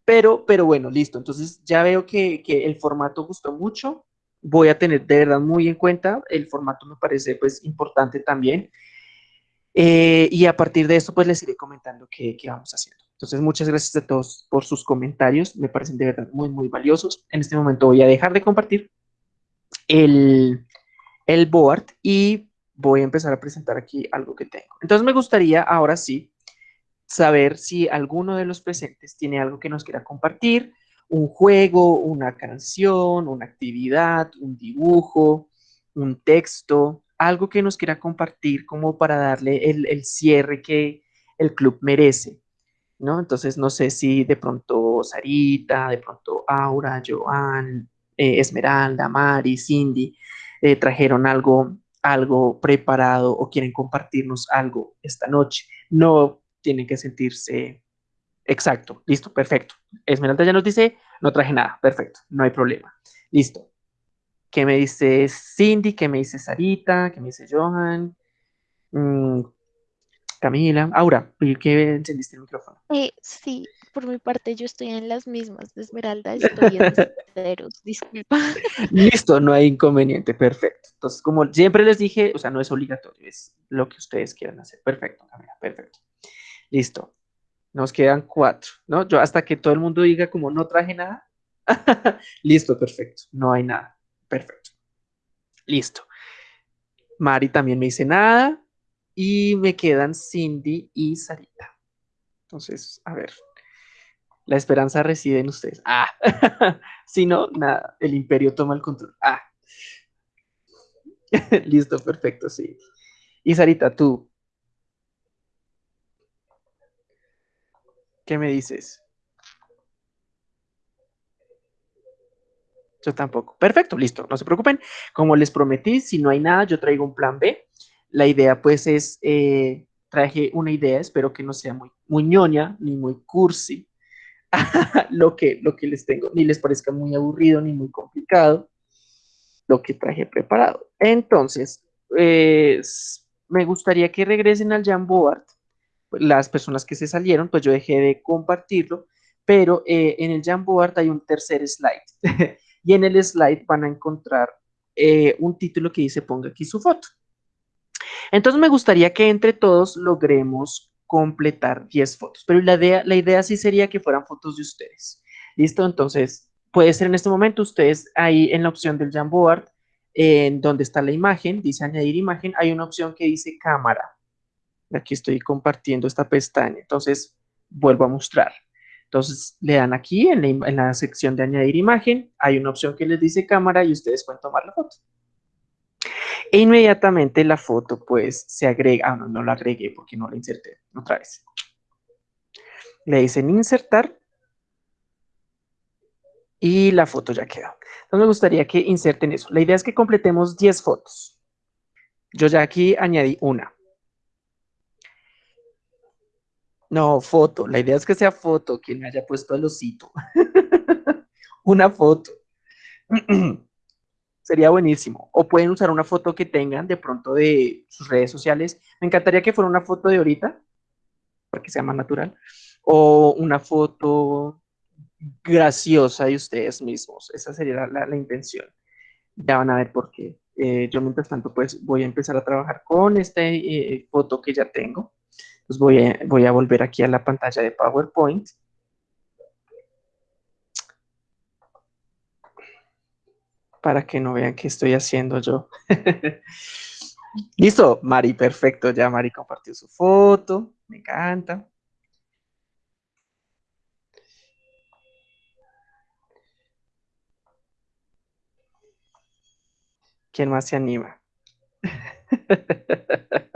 Pero, pero bueno, listo. Entonces ya veo que, el formato gustó mucho. Voy a tener de verdad muy en cuenta. El formato me parece pues importante también. Eh, y a partir de esto pues les iré comentando qué, vamos haciendo. Entonces muchas gracias a todos por sus comentarios. Me parecen de verdad muy, muy valiosos. En este momento voy a dejar de compartir el, el board y voy a empezar a presentar aquí algo que tengo. Entonces me gustaría ahora sí saber si alguno de los presentes tiene algo que nos quiera compartir, un juego, una canción, una actividad, un dibujo, un texto, algo que nos quiera compartir como para darle el, cierre que el club merece, ¿no? Entonces, no sé si de pronto Sarita, de pronto Aura, Joan, eh, Esmeralda, Mari, Cindy, eh, trajeron algo, algo preparado o quieren compartirnos algo esta noche. No tienen que sentirse exacto, listo, perfecto. Esmeralda ya nos dice, no traje nada, perfecto, no hay problema. Listo. ¿Qué me dice Cindy? ¿Qué me dice Sarita? ¿Qué me dice Johan? Mm, Camila, Aura, ¿qué encendiste el micrófono? Eh, sí, por mi parte yo estoy en las mismas de Esmeralda, estoy en ceros, disculpa. Listo, no hay inconveniente, perfecto. Entonces, como siempre les dije, o sea, no es obligatorio, es lo que ustedes quieran hacer. Perfecto, Camila, perfecto. Listo. Nos quedan cuatro, ¿no? Yo hasta que todo el mundo diga como no traje nada. Listo, perfecto. No hay nada. Perfecto. Listo. Mari también me dice nada. Y me quedan Cindy y Sarita. Entonces, a ver. La esperanza reside en ustedes. Ah. si no, nada. El imperio toma el control. Ah. Listo, perfecto, sí. Y Sarita, tú, ¿Qué me dices? Yo tampoco. Perfecto, listo, no se preocupen. Como les prometí, si no hay nada, yo traigo un plan B. La idea pues es, eh, traje una idea, espero que no sea muy, muy ñoña ni muy cursi. lo, que, lo que les tengo, ni les parezca muy aburrido ni muy complicado. Lo que traje preparado. Entonces, me gustaría que regresen al Jamboard las personas que se salieron, pues yo dejé de compartirlo, pero eh, en el Jamboard hay un tercer slide y en el slide van a encontrar eh, un título que dice ponga aquí su foto. Entonces me gustaría que entre todos logremos completar 10 fotos, pero la idea, la idea sí sería que fueran fotos de ustedes. ¿Listo? Entonces, puede ser en este momento ustedes ahí en la opción del Jamboard, en donde está la imagen, dice añadir imagen, hay una opción que dice cámara. Aquí estoy compartiendo esta pestaña. Entonces, vuelvo a mostrar. Entonces, le dan aquí en la, sección de añadir imagen. Hay una opción que les dice cámara y ustedes pueden tomar la foto. E inmediatamente la foto, pues, se agrega. Ah, no, no la agregué porque no la inserté. Otra vez. Le dicen insertar. Y la foto ya quedó. Entonces, me gustaría que inserten eso. La idea es que completemos 10 fotos. Yo ya aquí añadí una. No, foto. La idea es que sea foto, quien haya puesto el osito. una foto. Sería buenísimo. O pueden usar una foto que tengan de pronto de sus redes sociales. Me encantaría que fuera una foto de ahorita, para que sea más natural. O una foto graciosa de ustedes mismos. Esa sería la, intención. Ya van a ver por qué. Eh, yo mientras tanto pues voy a empezar a trabajar con esta eh, foto que ya tengo. Entonces voy a, voy a volver aquí a la pantalla de PowerPoint. Para que no vean qué estoy haciendo yo. Listo, Mari, perfecto. Ya Mari compartió su foto. Me encanta. ¿Quién más se anima?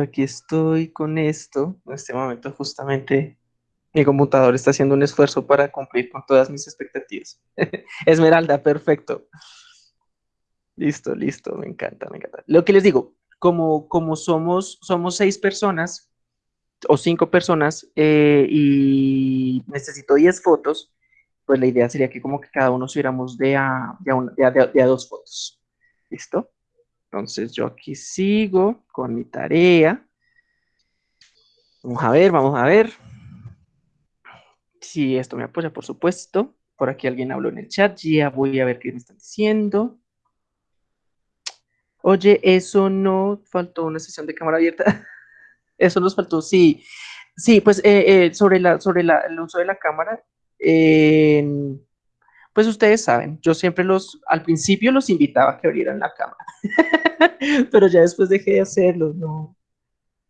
Aquí estoy con esto. En este momento justamente mi computador está haciendo un esfuerzo para cumplir con todas mis expectativas. Esmeralda, perfecto. Listo, listo, me encanta, me encanta. Lo que les digo, como, como somos, somos seis personas o cinco personas eh, y necesito diez fotos, pues la idea sería que como que cada uno subiéramos de a, de a dos fotos. ¿Listo? Entonces yo aquí sigo con mi tarea. Vamos a ver, vamos a ver. Si esto me apoya, por supuesto. Por aquí alguien habló en el chat. Ya voy a ver qué me están diciendo. Oye, eso no faltó una sesión de cámara abierta. eso nos faltó, sí. Sí, pues eh, eh, sobre, la, sobre el uso de la cámara, pues ustedes saben, yo siempre los, al principio los invitaba a que abrieran la cámara, pero ya después dejé de hacerlo, no,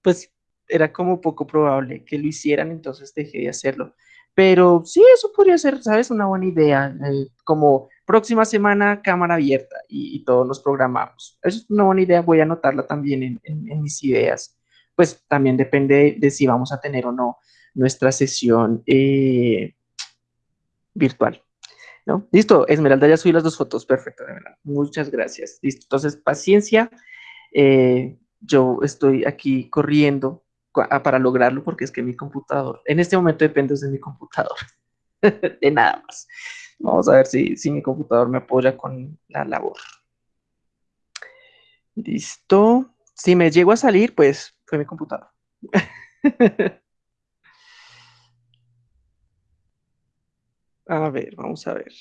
pues era como poco probable que lo hicieran, entonces dejé de hacerlo. Pero sí, eso podría ser, ¿sabes? Una buena idea, eh, como próxima semana cámara abierta y, todos nos programamos. Eso es una buena idea, voy a anotarla también en, mis ideas. Pues también depende de, si vamos a tener o no nuestra sesión eh, virtual. ¿No? Listo, Esmeralda, ya subí las dos fotos, perfecto, de verdad. Muchas gracias. Listo, entonces, paciencia. Eh, yo estoy aquí corriendo para lograrlo porque es que mi computador, en este momento depende de mi computador, de nada más. Vamos a ver si, si mi computador me apoya con la labor. Listo. Si me llego a salir, pues fue mi computador. A ver, vamos a ver.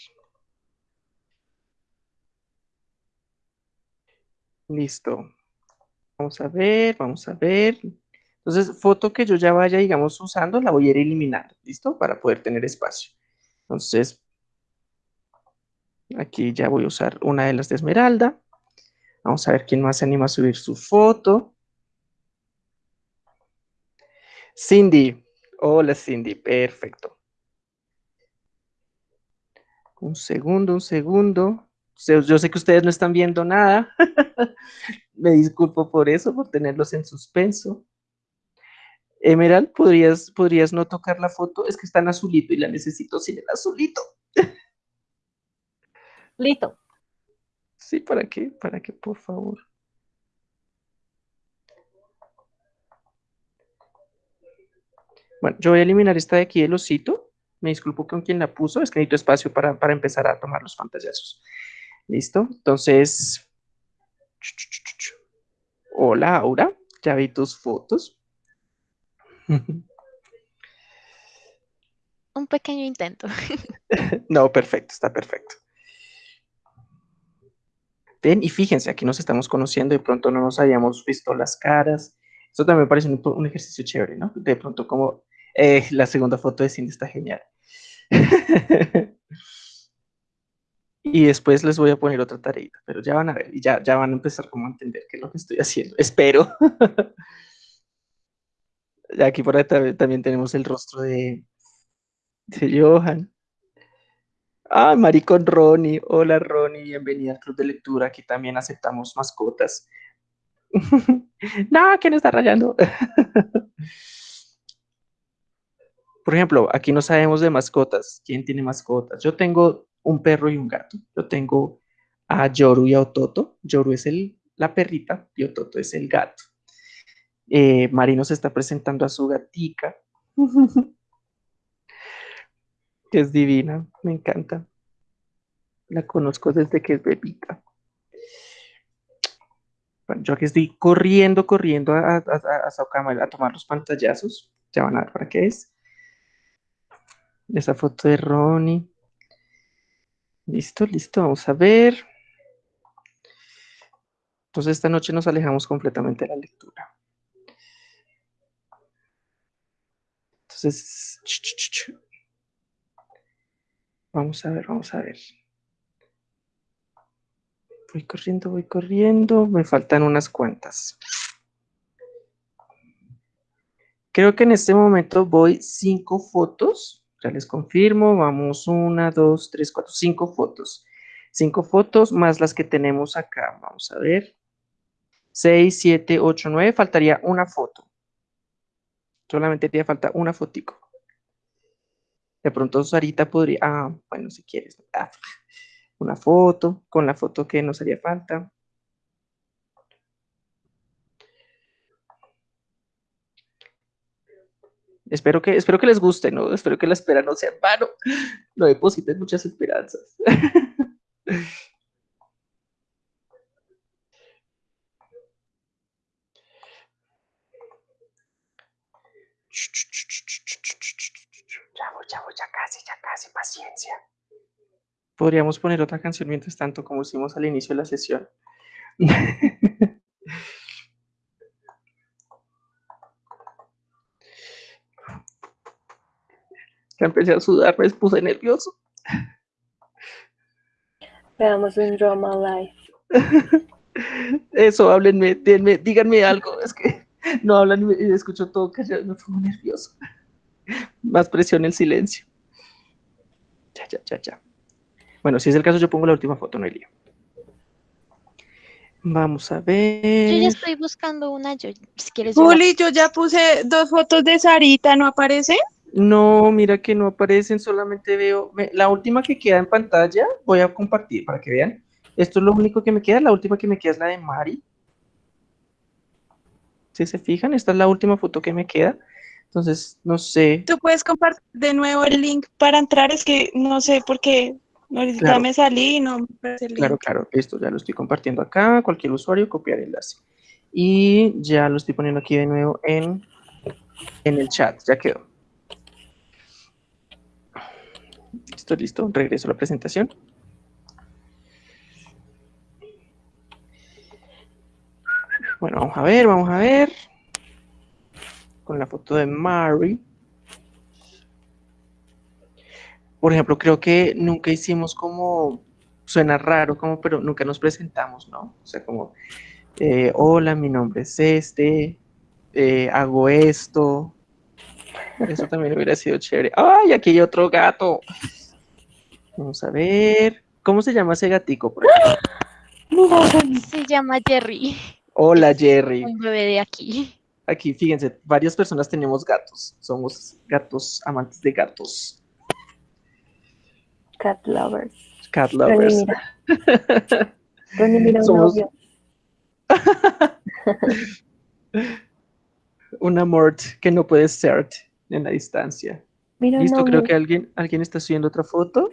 Listo. Vamos a ver, vamos a ver. Entonces, foto que yo ya vaya, digamos, usando, la voy a ir eliminando, ¿listo? Para poder tener espacio. Entonces, aquí ya voy a usar una de las de Esmeralda. Vamos a ver quién más se anima a subir su foto. Cindy. Hola, Cindy. Perfecto. Un segundo, un segundo. Yo sé que ustedes no están viendo nada. Me disculpo por eso, por tenerlos en suspenso. Emerald, ¿podrías, ¿podrías no tocar la foto? Es que está en azulito y la necesito sin el azulito. Listo. Sí, ¿para qué? ¿Para qué, por favor? Bueno, yo voy a eliminar esta de aquí, el osito. Me disculpo con quien la puso, es que necesito espacio para, empezar a tomar los pantallazos. ¿Listo? Entonces, hola Aura, ya vi tus fotos. Un pequeño intento. no, perfecto, está perfecto. Ven, y fíjense, aquí nos estamos conociendo, de pronto no nos habíamos visto las caras. Eso también me parece un, ejercicio chévere, ¿no? De pronto como eh, la segunda foto de Cindy está genial. y después les voy a poner otra tarea, pero ya van a ver y ya, ya van a empezar como a entender qué es lo que estoy haciendo. Espero. aquí por ahí también tenemos el rostro de, Johan. Ah, Mari con Ronnie. Hola Ronnie, bienvenida al club de lectura. Aquí también aceptamos mascotas. no, ¿quién está rayando? Por ejemplo, aquí no sabemos de mascotas. ¿Quién tiene mascotas? Yo tengo un perro y un gato. Yo tengo a Yoru y a Ototo. Yoru es el, la perrita y Ototo es el gato. Eh, Marino se está presentando a su gatica. que es divina, me encanta. La conozco desde que es bebita. yo aquí estoy corriendo, corriendo a, a, a, a tomar los pantallazos. Ya van a ver para qué es. Esa foto de Ronnie. Listo, listo, vamos a ver. Entonces esta noche nos alejamos completamente de la lectura. Entonces, Vamos a ver, vamos a ver. Voy corriendo, voy corriendo. Me faltan unas cuantas. Creo que en este momento voy cinco fotos. Ya les confirmo. Vamos una, dos, tres, cuatro, cinco fotos. Cinco fotos más las que tenemos acá. Vamos a ver. Seis, siete, ocho, nueve. Faltaría una foto. Solamente te falta una fotico. De pronto Sarita podría... Ah, bueno, si quieres. Ah, una foto, con la foto que nos haría falta. Espero que, espero que les guste, ¿no? Espero que la espera no sea en vano. No depositen muchas esperanzas. Ya voy, ya voy, ya casi, ya casi, paciencia. Podríamos poner otra canción mientras tanto, como hicimos al inicio de la sesión. empecé a sudar, me puse nervioso. Veamos un drama live. Eso, háblenme, denme, díganme algo. Es que no hablan y escucho todo callado, me pongo nervioso. Más presión el silencio. Ya, ya, ya, ya. Bueno, si es el caso, yo pongo la última foto, no hay lío. Vamos a Yo ya ver. estoy buscando una, yo, si quieres. yo la- Juli, yo ya puse dos fotos de Sarita, ¿no aparece? No, mira que no aparecen, solamente veo me- la última que queda en pantalla. Voy a compartir para que vean. Esto es lo único que me queda. La última que me queda es la de Mari. Si se fijan, esta es la última foto que me queda. Entonces, no sé. Tú puedes compartir de nuevo el link para entrar, es que no sé por qué. Ahorita Claro. me salí y no me aparece el Claro, link. claro, esto ya lo estoy compartiendo acá. Cualquier usuario, copiar enlace. Y ya lo estoy poniendo aquí de nuevo en, en el chat. Ya quedó. Listo, listo. Regreso a la presentación. Bueno, vamos a ver, vamos a ver. Con la foto de Mary. Por ejemplo, creo que nunca hicimos como, suena raro, como, pero nunca nos presentamos, ¿no? O sea, como, eh, hola, mi nombre es este, eh, hago esto. Eso también hubiera sido chévere. ¡Ay, aquí hay otro gato! Vamos a ver. ¿Cómo se llama ese gatico? por Se llama Jerry, Hola, Jerry. un bebé de aquí. Aquí, fíjense, varias personas tenemos gatos. Somos gatos, amantes de gatos. cat lovers. Cat Ronnie, lovers. mira. Ronnie, mira un Somos- novio. Un amor que no puede ser en la distancia. Mira Listo, creo que alguien, alguien está subiendo otra foto.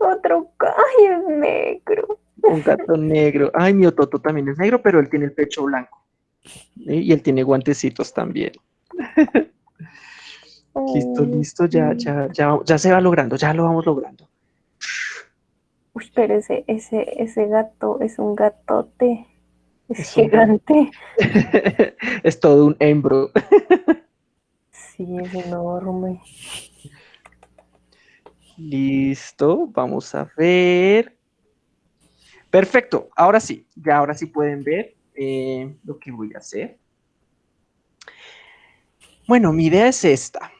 Otro ay, es negro. Un gato negro. Ay, mi Ototo también es negro, pero él tiene el pecho blanco. ¿sí? Y él tiene guantecitos también. Listo, Oh, listo, ya, ya, ya, ya se va logrando, ya lo vamos logrando. Uy, pero ese, ese, ese gato es un gatote. Es, Es un gigante. es todo un hembro. Listo, vamos a ver. Perfecto, ahora sí, ya ahora sí pueden ver eh, lo que voy a hacer. Bueno, mi idea es esta.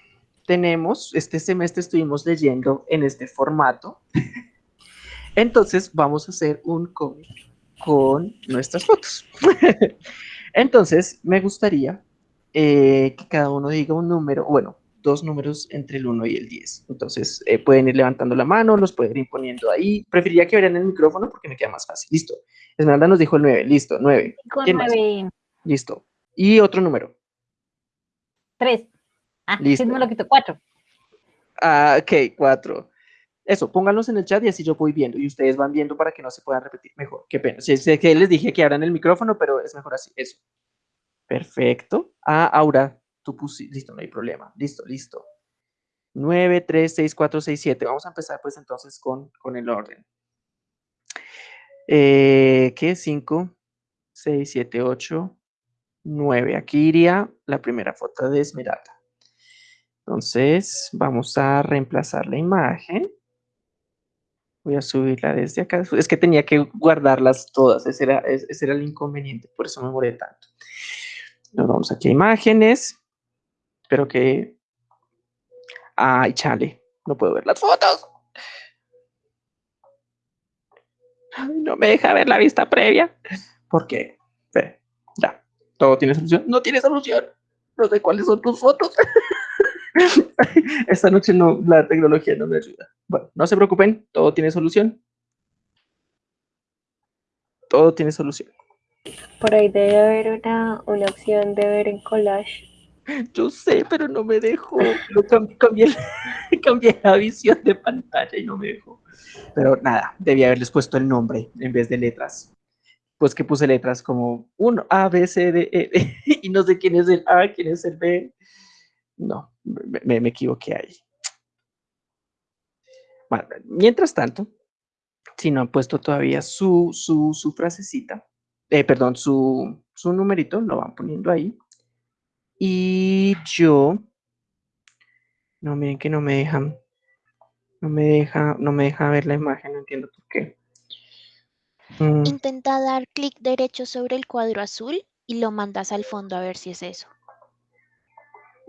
Tenemos, este semestre estuvimos leyendo en este formato. Entonces vamos a hacer un cómic con nuestras fotos. Entonces me gustaría eh, que cada uno diga un número, bueno, dos números entre el 1 y el 10. Entonces, eh, pueden ir levantando la mano, los pueden ir poniendo ahí. Preferiría que vieran el micrófono porque me queda más fácil. Listo. Esmeralda nos dijo el 9. Listo, 9. Con ¿Quién más? nueve, Listo. Y otro número. tres. Ah, Listo. sí, me lo quito, cuatro. Ah, ok, 4. Eso, pónganlos en el chat y así yo voy viendo. Y ustedes van viendo para que no se puedan repetir. Mejor, qué pena. Sí, sé que les dije que abran el micrófono, pero es mejor así. Eso. Perfecto. Ah, Aura, tú pusiste. Listo, no hay problema. Listo, listo. 9, 3, 6, 4, 6, 7. Vamos a empezar pues entonces con, con el orden. Eh, ¿Qué? 5, 6, 7, 8, 9. Aquí iría la primera foto de Esmeralda. Entonces, vamos a reemplazar la imagen. Voy a subirla desde acá. Es que tenía que guardarlas todas. Ese era, ese era el inconveniente. Por eso me demoré tanto. Nos vamos aquí a imágenes. Espero que... Ay, chale. No puedo ver las fotos. Ay, no me deja ver la vista previa. ¿Por qué? Ve, ya. ¿Todo tiene solución? No tiene solución. No sé cuáles son tus fotos. Esta noche no, la tecnología no me ayuda. Bueno, no se preocupen, todo tiene solución. Todo tiene solución. Por ahí debe haber una, una opción de ver en collage. Yo sé, pero no me dejó. Cambié, cambié la visión de pantalla y no me dejó. Pero nada, debía haberles puesto el nombre en vez de letras. Pues que puse letras como 1, A, B, C, D, E, D, y no sé quién es el A, quién es el B. No, me, me- me equivoqué ahí. Bueno, mientras tanto, si no han puesto todavía su, su, su frasecita, eh, perdón, su, su numerito, lo van poniendo ahí. Y yo, no miren que no me dejan, no me deja, no me deja ver la imagen, no entiendo por qué. Mm, Intenta dar clic derecho sobre el cuadro azul y lo mandas al fondo a ver si es eso.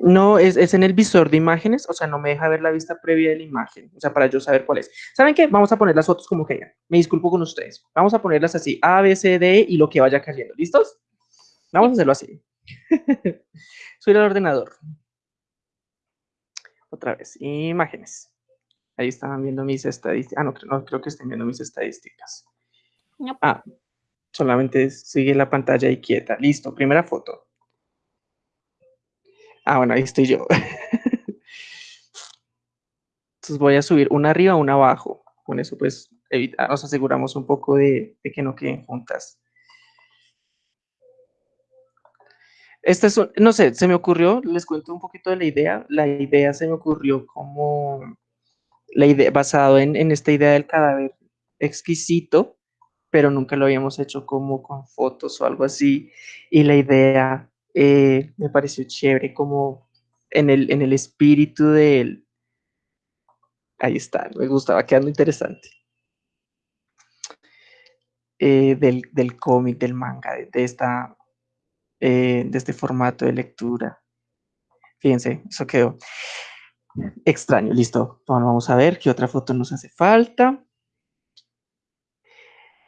No, es, es en el visor de imágenes, o sea, no me deja ver la vista previa de la imagen, o sea, para yo saber cuál es. ¿Saben qué? Vamos a poner las fotos como que ya. Me disculpo con ustedes. Vamos a ponerlas así, A, B, C, D y lo que vaya cayendo. ¿Listos? Vamos a hacerlo así. Subir al ordenador. Otra vez, imágenes. Ahí estaban viendo mis estadísticas. Ah, no, creo- no creo que estén viendo mis estadísticas. No. Ah, solamente sigue la pantalla ahí quieta. Listo, primera foto. Ah, bueno, ahí estoy yo. Entonces voy a subir una arriba, una abajo. Con eso, pues, evita- nos aseguramos un poco de, que no queden juntas. Este es, un- no sé, se me ocurrió, les cuento un poquito de la idea. La idea se me ocurrió como la idea, basado en, en esta idea del cadáver exquisito, pero nunca lo habíamos hecho como con fotos o algo así. Y la idea eh, me pareció chévere, como en el, en el espíritu del... Ahí está, me gustaba, quedando interesante. Eh, del, del cómic, del manga, de, esta, eh, de este formato de lectura. Fíjense, eso quedó extraño. Listo, vamos a ver qué otra foto nos hace falta.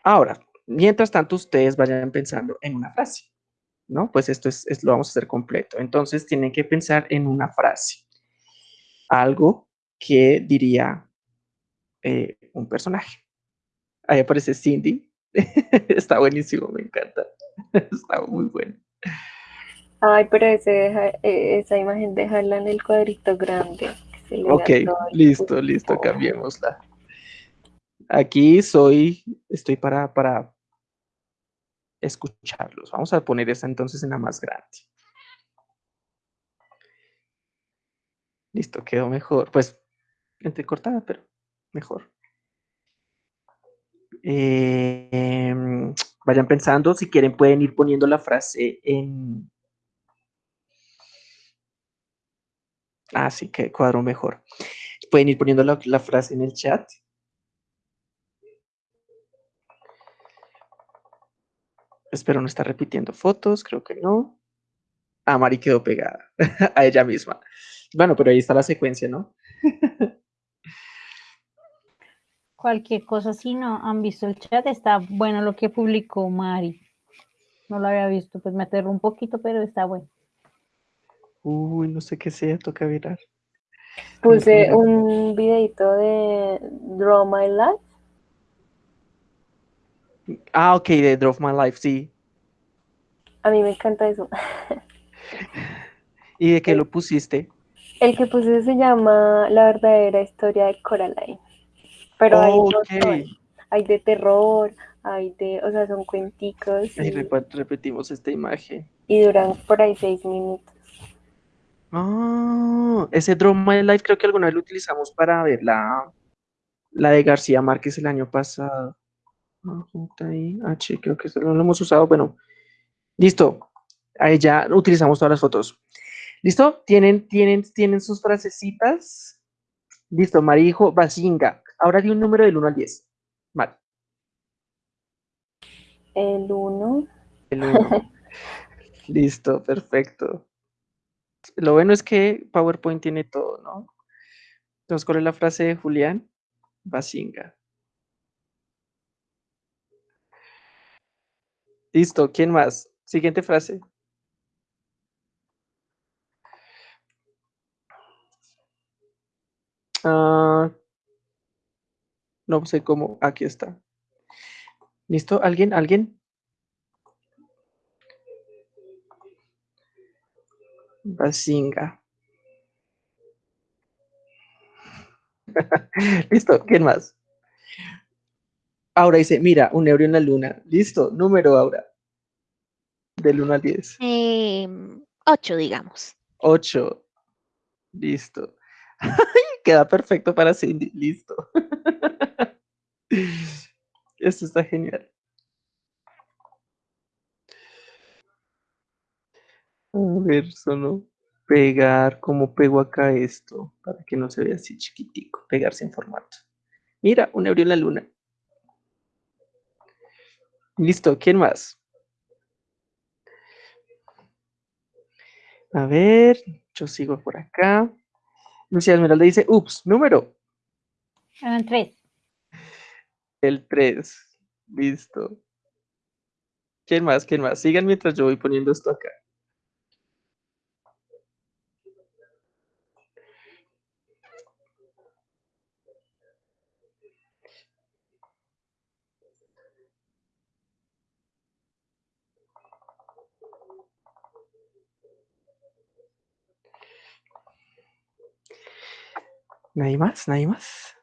Ahora, mientras tanto, ustedes vayan pensando en una frase, ¿no? Pues esto es, es- lo vamos a hacer completo. Entonces, tienen que pensar en una frase. Algo que diría eh, un personaje. Ahí aparece Cindy. Está buenísimo, me encanta. Está muy bueno. Ay, pero ese deja- eh, esa imagen déjala en el cuadrito grande. Ok, listo, listo, cambiémosla. Aquí soy, estoy para, para escucharlos. Vamos a poner esta entonces en la más grande. Listo, quedó mejor. Pues, entrecortada, pero mejor. Em, vayan pensando, si quieren pueden ir poniendo la frase en... Ah, sí, que cuadro mejor. Pueden ir poniendo la, la frase en el chat. Espero no estar repitiendo fotos, creo que no. Ah, Mari quedó pegada a ella misma. Bueno, pero ahí está la secuencia, ¿no? Cualquier cosa, si no han visto el chat, está bueno lo que publicó Mari. No lo había visto, pues me aterró un poquito, pero está bueno. Uy, no sé qué sea, toca mirar. Puse un videito de Draw My Life. Ah, ok, de Drop My Life, sí. A mí me encanta eso. ¿Y de qué lo pusiste? El que puse se llama La verdadera historia de Coraline. Pero hay, Oh, un ok. montón. hay de terror, hay de, o sea, son cuenticos y, repetimos esta imagen. y duran por ahí seis minutos. Ah, ese Drop My Life creo que alguna vez lo utilizamos para ver la, la de García Márquez el año pasado. Ah, H, creo que no lo hemos usado. Bueno, listo. Ahí ya utilizamos todas las fotos. ¿Listo? ¿Tienen, tienen, tienen sus frasecitas? Listo, Marijo Basinga. Ahora di un número del 1 al 10. Vale. El 1. El 1. Listo, perfecto. Lo bueno es que PowerPoint tiene todo, ¿no? Entonces, ¿cuál es la frase de Julián? Basinga. Listo, ¿quién más? Siguiente frase. Ah, no sé cómo. Aquí está. ¿Listo? ¿Alguien? ¿Alguien? Basinga. Listo, ¿quién más? Aura dice, mira, un euro en la luna. Listo, número, Aura. Del 1 al 10. Em, ocho, digamos. 8. Listo. Queda perfecto para Cindy. Listo. Esto está genial. A ver, solo pegar, ¿cómo pego acá esto? Para que no se vea así chiquitico, pegarse en formato. Mira, un euro en la luna. Listo, ¿quién más? A ver, yo sigo por acá. Lucía Esmeralda dice, ups, número. Eran tres. El 3. Listo. ¿Quién más? ¿Quién más? Sigan mientras yo voy poniendo esto acá. ¿Nadie más? ¿Nadie más?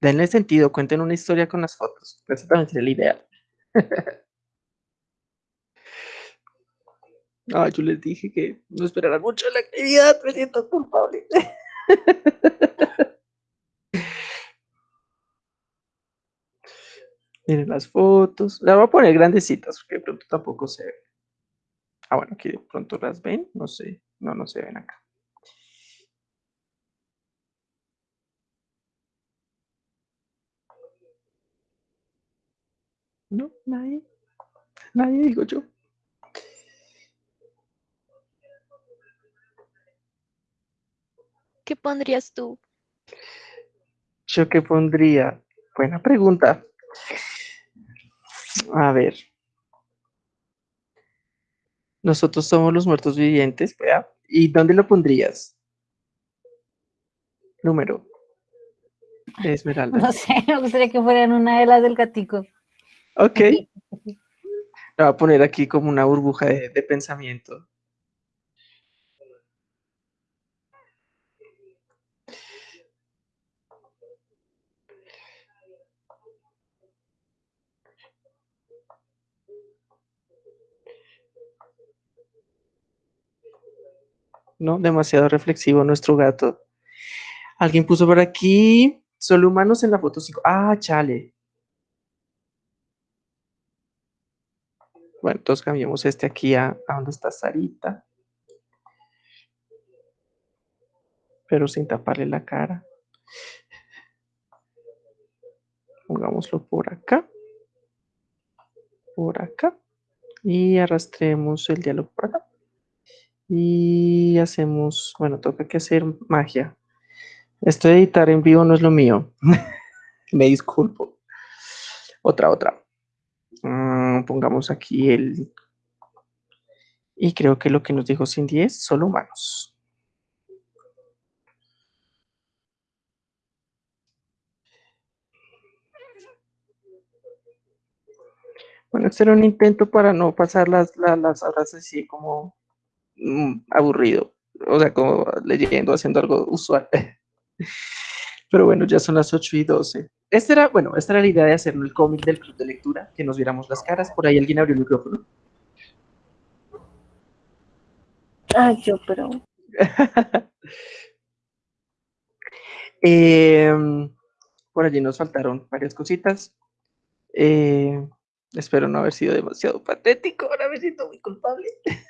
Denle sentido, cuenten una historia con las fotos. Eso también sería el ideal. No, yo les dije que no esperaran mucho la actividad, me siento culpable. Miren las fotos. Las voy a poner grandecitas, porque pronto tampoco se ven. Ah, bueno, aquí de pronto las ven, no sé. No, no se ven acá. No, nadie. Nadie, digo yo. ¿Qué pondrías tú? ¿Yo qué pondría? Buena pregunta. A ver. Nosotros somos los muertos vivientes, ¿vea? ¿Y dónde lo pondrías? Número. Esmeralda. No sé, me gustaría que fueran una de las del gatico. Ok. Lo voy a poner aquí como una burbuja de, de pensamiento. ¿No? Demasiado reflexivo nuestro gato. Alguien puso por aquí, solo humanos en la foto 5. Ah, chale. Bueno, entonces cambiamos este aquí a, a donde está Sarita. Pero sin taparle la cara. Pongámoslo por acá. Por acá. Y arrastremos el diálogo por acá. Y hacemos, bueno, toca que hacer magia. Esto de editar en vivo no es lo mío. Me disculpo. Otra, otra. Mm, pongamos aquí el... Y creo que lo que nos dijo Cindy es solo humanos. Bueno, este era un intento para no pasar las, las, las horas así como aburrido. O sea, como leyendo, haciendo algo usual. Pero bueno, ya son las 8 y 12. Esta era, bueno, esta era la idea de hacer el cómic del club de lectura, que nos viéramos las caras. Por ahí alguien abrió el micrófono. Ah, yo, pero. Em, por allí nos faltaron varias cositas. Eh, espero no haber sido demasiado patético. Ahora me siento muy culpable.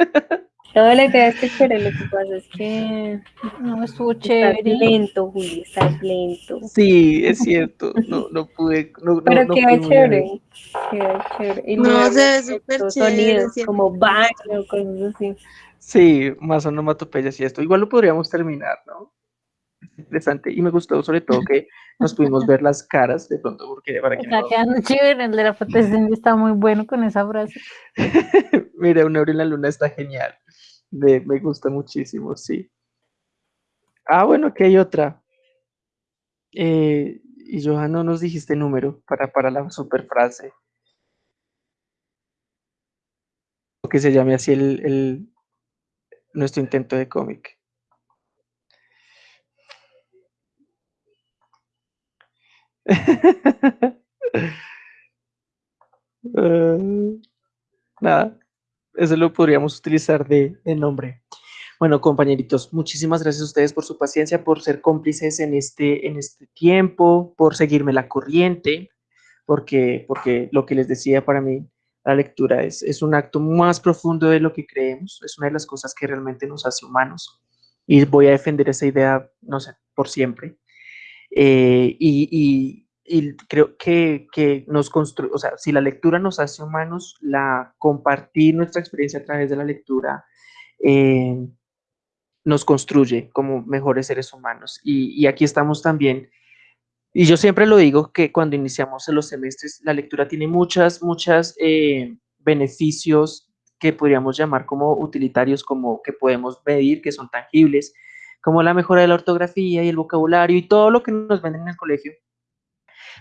No, la idea es que chévere, lo que pasa es que No, estuvo estás chévere. lento, Juli, estás lento. Sí, es cierto. No, no pude. No, Pero no queda chévere. Queda chévere. Y No, se ve súper chévere, Sonidos como baño, cosas así. Sí, más onomatopeyas y esto. Igual lo podríamos terminar, ¿no? Interesante. Y me gustó sobre todo que nos pudimos ver las caras de pronto, porque para que Está quedando chévere, el de la fotosíntesis está muy bueno con esa frase. Mira, un euro en la luna está genial. Me, me gusta muchísimo, sí. Ah, bueno, aquí hay otra. Eh, y Johan, no nos dijiste número para, para la super frase. Que se llame así el, el- nuestro intento de cómic. Ah, nada, eso lo podríamos utilizar de, de nombre. Bueno, compañeritos, muchísimas gracias a ustedes por su paciencia, por ser cómplices en este, en este tiempo, por seguirme la corriente, porque, porque lo que les decía para mí, la lectura es, es un acto más profundo de lo que creemos, es una de las cosas que realmente nos hace humanos. Y voy a defender esa idea, no sé, por siempre. Eh, y, creo que, que nos construye, o sea, si la lectura nos hace humanos, la compartir nuestra experiencia a través de la lectura eh, nos construye como mejores seres humanos. Y, aquí estamos también. Y yo siempre lo digo que cuando iniciamos los semestres, la lectura tiene muchas, muchas eh, beneficios que podríamos llamar como utilitarios, como que podemos medir, que son tangibles, como la mejora de la ortografía y el vocabulario y todo lo que nos venden en el colegio.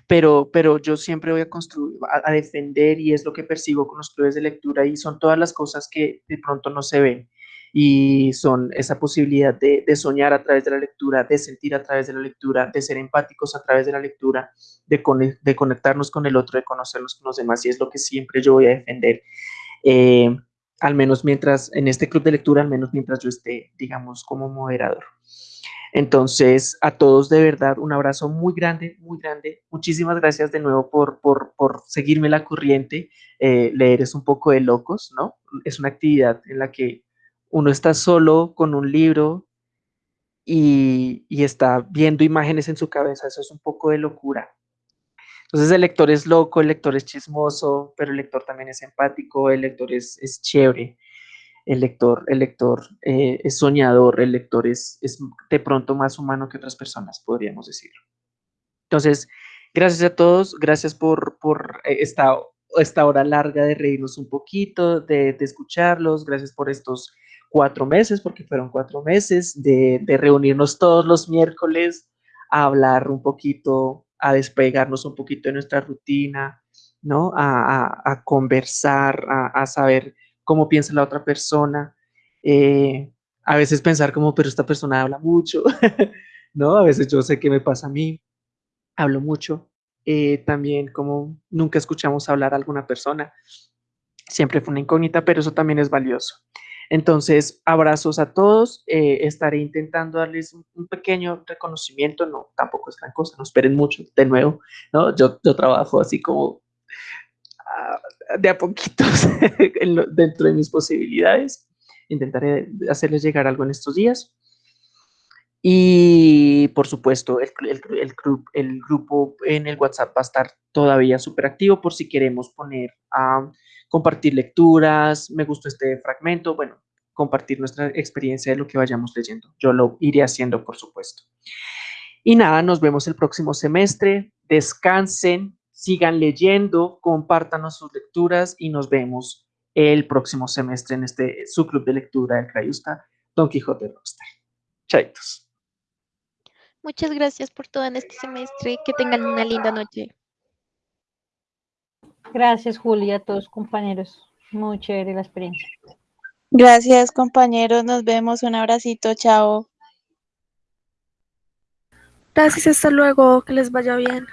Pero, pero yo siempre voy a construir, a, defender y es lo que percibo con los clubes de lectura y son todas las cosas que de pronto no se ven y son esa posibilidad de, soñar a través de la lectura, de sentir a través de la lectura, de ser empáticos a través de la lectura, de, cone- de conectarnos con el otro, de conocernos con los demás y es lo que siempre yo voy a defender. Eh, al menos mientras, en este club de lectura, al menos mientras yo esté, digamos, como moderador. Entonces, a todos de verdad, un abrazo muy grande, muy grande. Muchísimas gracias de nuevo por, por, por seguirme la corriente. Eh, leer es un poco de locos, ¿no? Es una actividad en la que uno está solo con un libro y, y está viendo imágenes en su cabeza. Eso es un poco de locura. Entonces el lector es loco, el lector es chismoso, pero el lector también es empático, el lector es, es chévere, el lector, el lector eh, es soñador, el lector es, es de pronto más humano que otras personas, podríamos decirlo. Entonces, gracias a todos, gracias por, por eh, esta, esta hora larga de reírnos un poquito, de, de escucharlos, gracias por estos cuatro meses, porque fueron cuatro meses, de, de reunirnos todos los miércoles a hablar un poquito, a despegarnos un poquito de nuestra rutina, ¿no? A, a, conversar, a, a, saber cómo piensa la otra persona. Eh, a veces pensar como, pero esta persona habla mucho, ¿no? A veces yo sé qué me pasa a mí, hablo mucho. Eh, también como nunca escuchamos hablar a alguna persona, siempre fue una incógnita, pero eso también es valioso. Entonces, abrazos a todos. Eh, estaré intentando darles un, pequeño reconocimiento. No, tampoco es gran cosa. No esperen mucho. De nuevo, ¿no? Yo, trabajo así como uh, de a poquitos dentro de mis posibilidades. Intentaré hacerles llegar algo en estos días. Y por supuesto, el, el, el, grupo en el WhatsApp va a estar todavía súper activo por si queremos poner a compartir lecturas, me gustó este fragmento, bueno, compartir nuestra experiencia de lo que vayamos leyendo. Yo lo iré haciendo, por supuesto. Y nada, nos vemos el próximo semestre. Descansen, sigan leyendo, compártanos sus lecturas y nos vemos el próximo semestre en este su club de lectura del Crayusta, Don Quijote Rockstar. Chaitos. Muchas gracias por todo en este semestre. Que tengan una linda noche. Gracias, Julia, a todos compañeros. Muy chévere la experiencia. Gracias, compañeros. Nos vemos. Un abracito. Chao. Gracias, hasta luego. Que les vaya bien.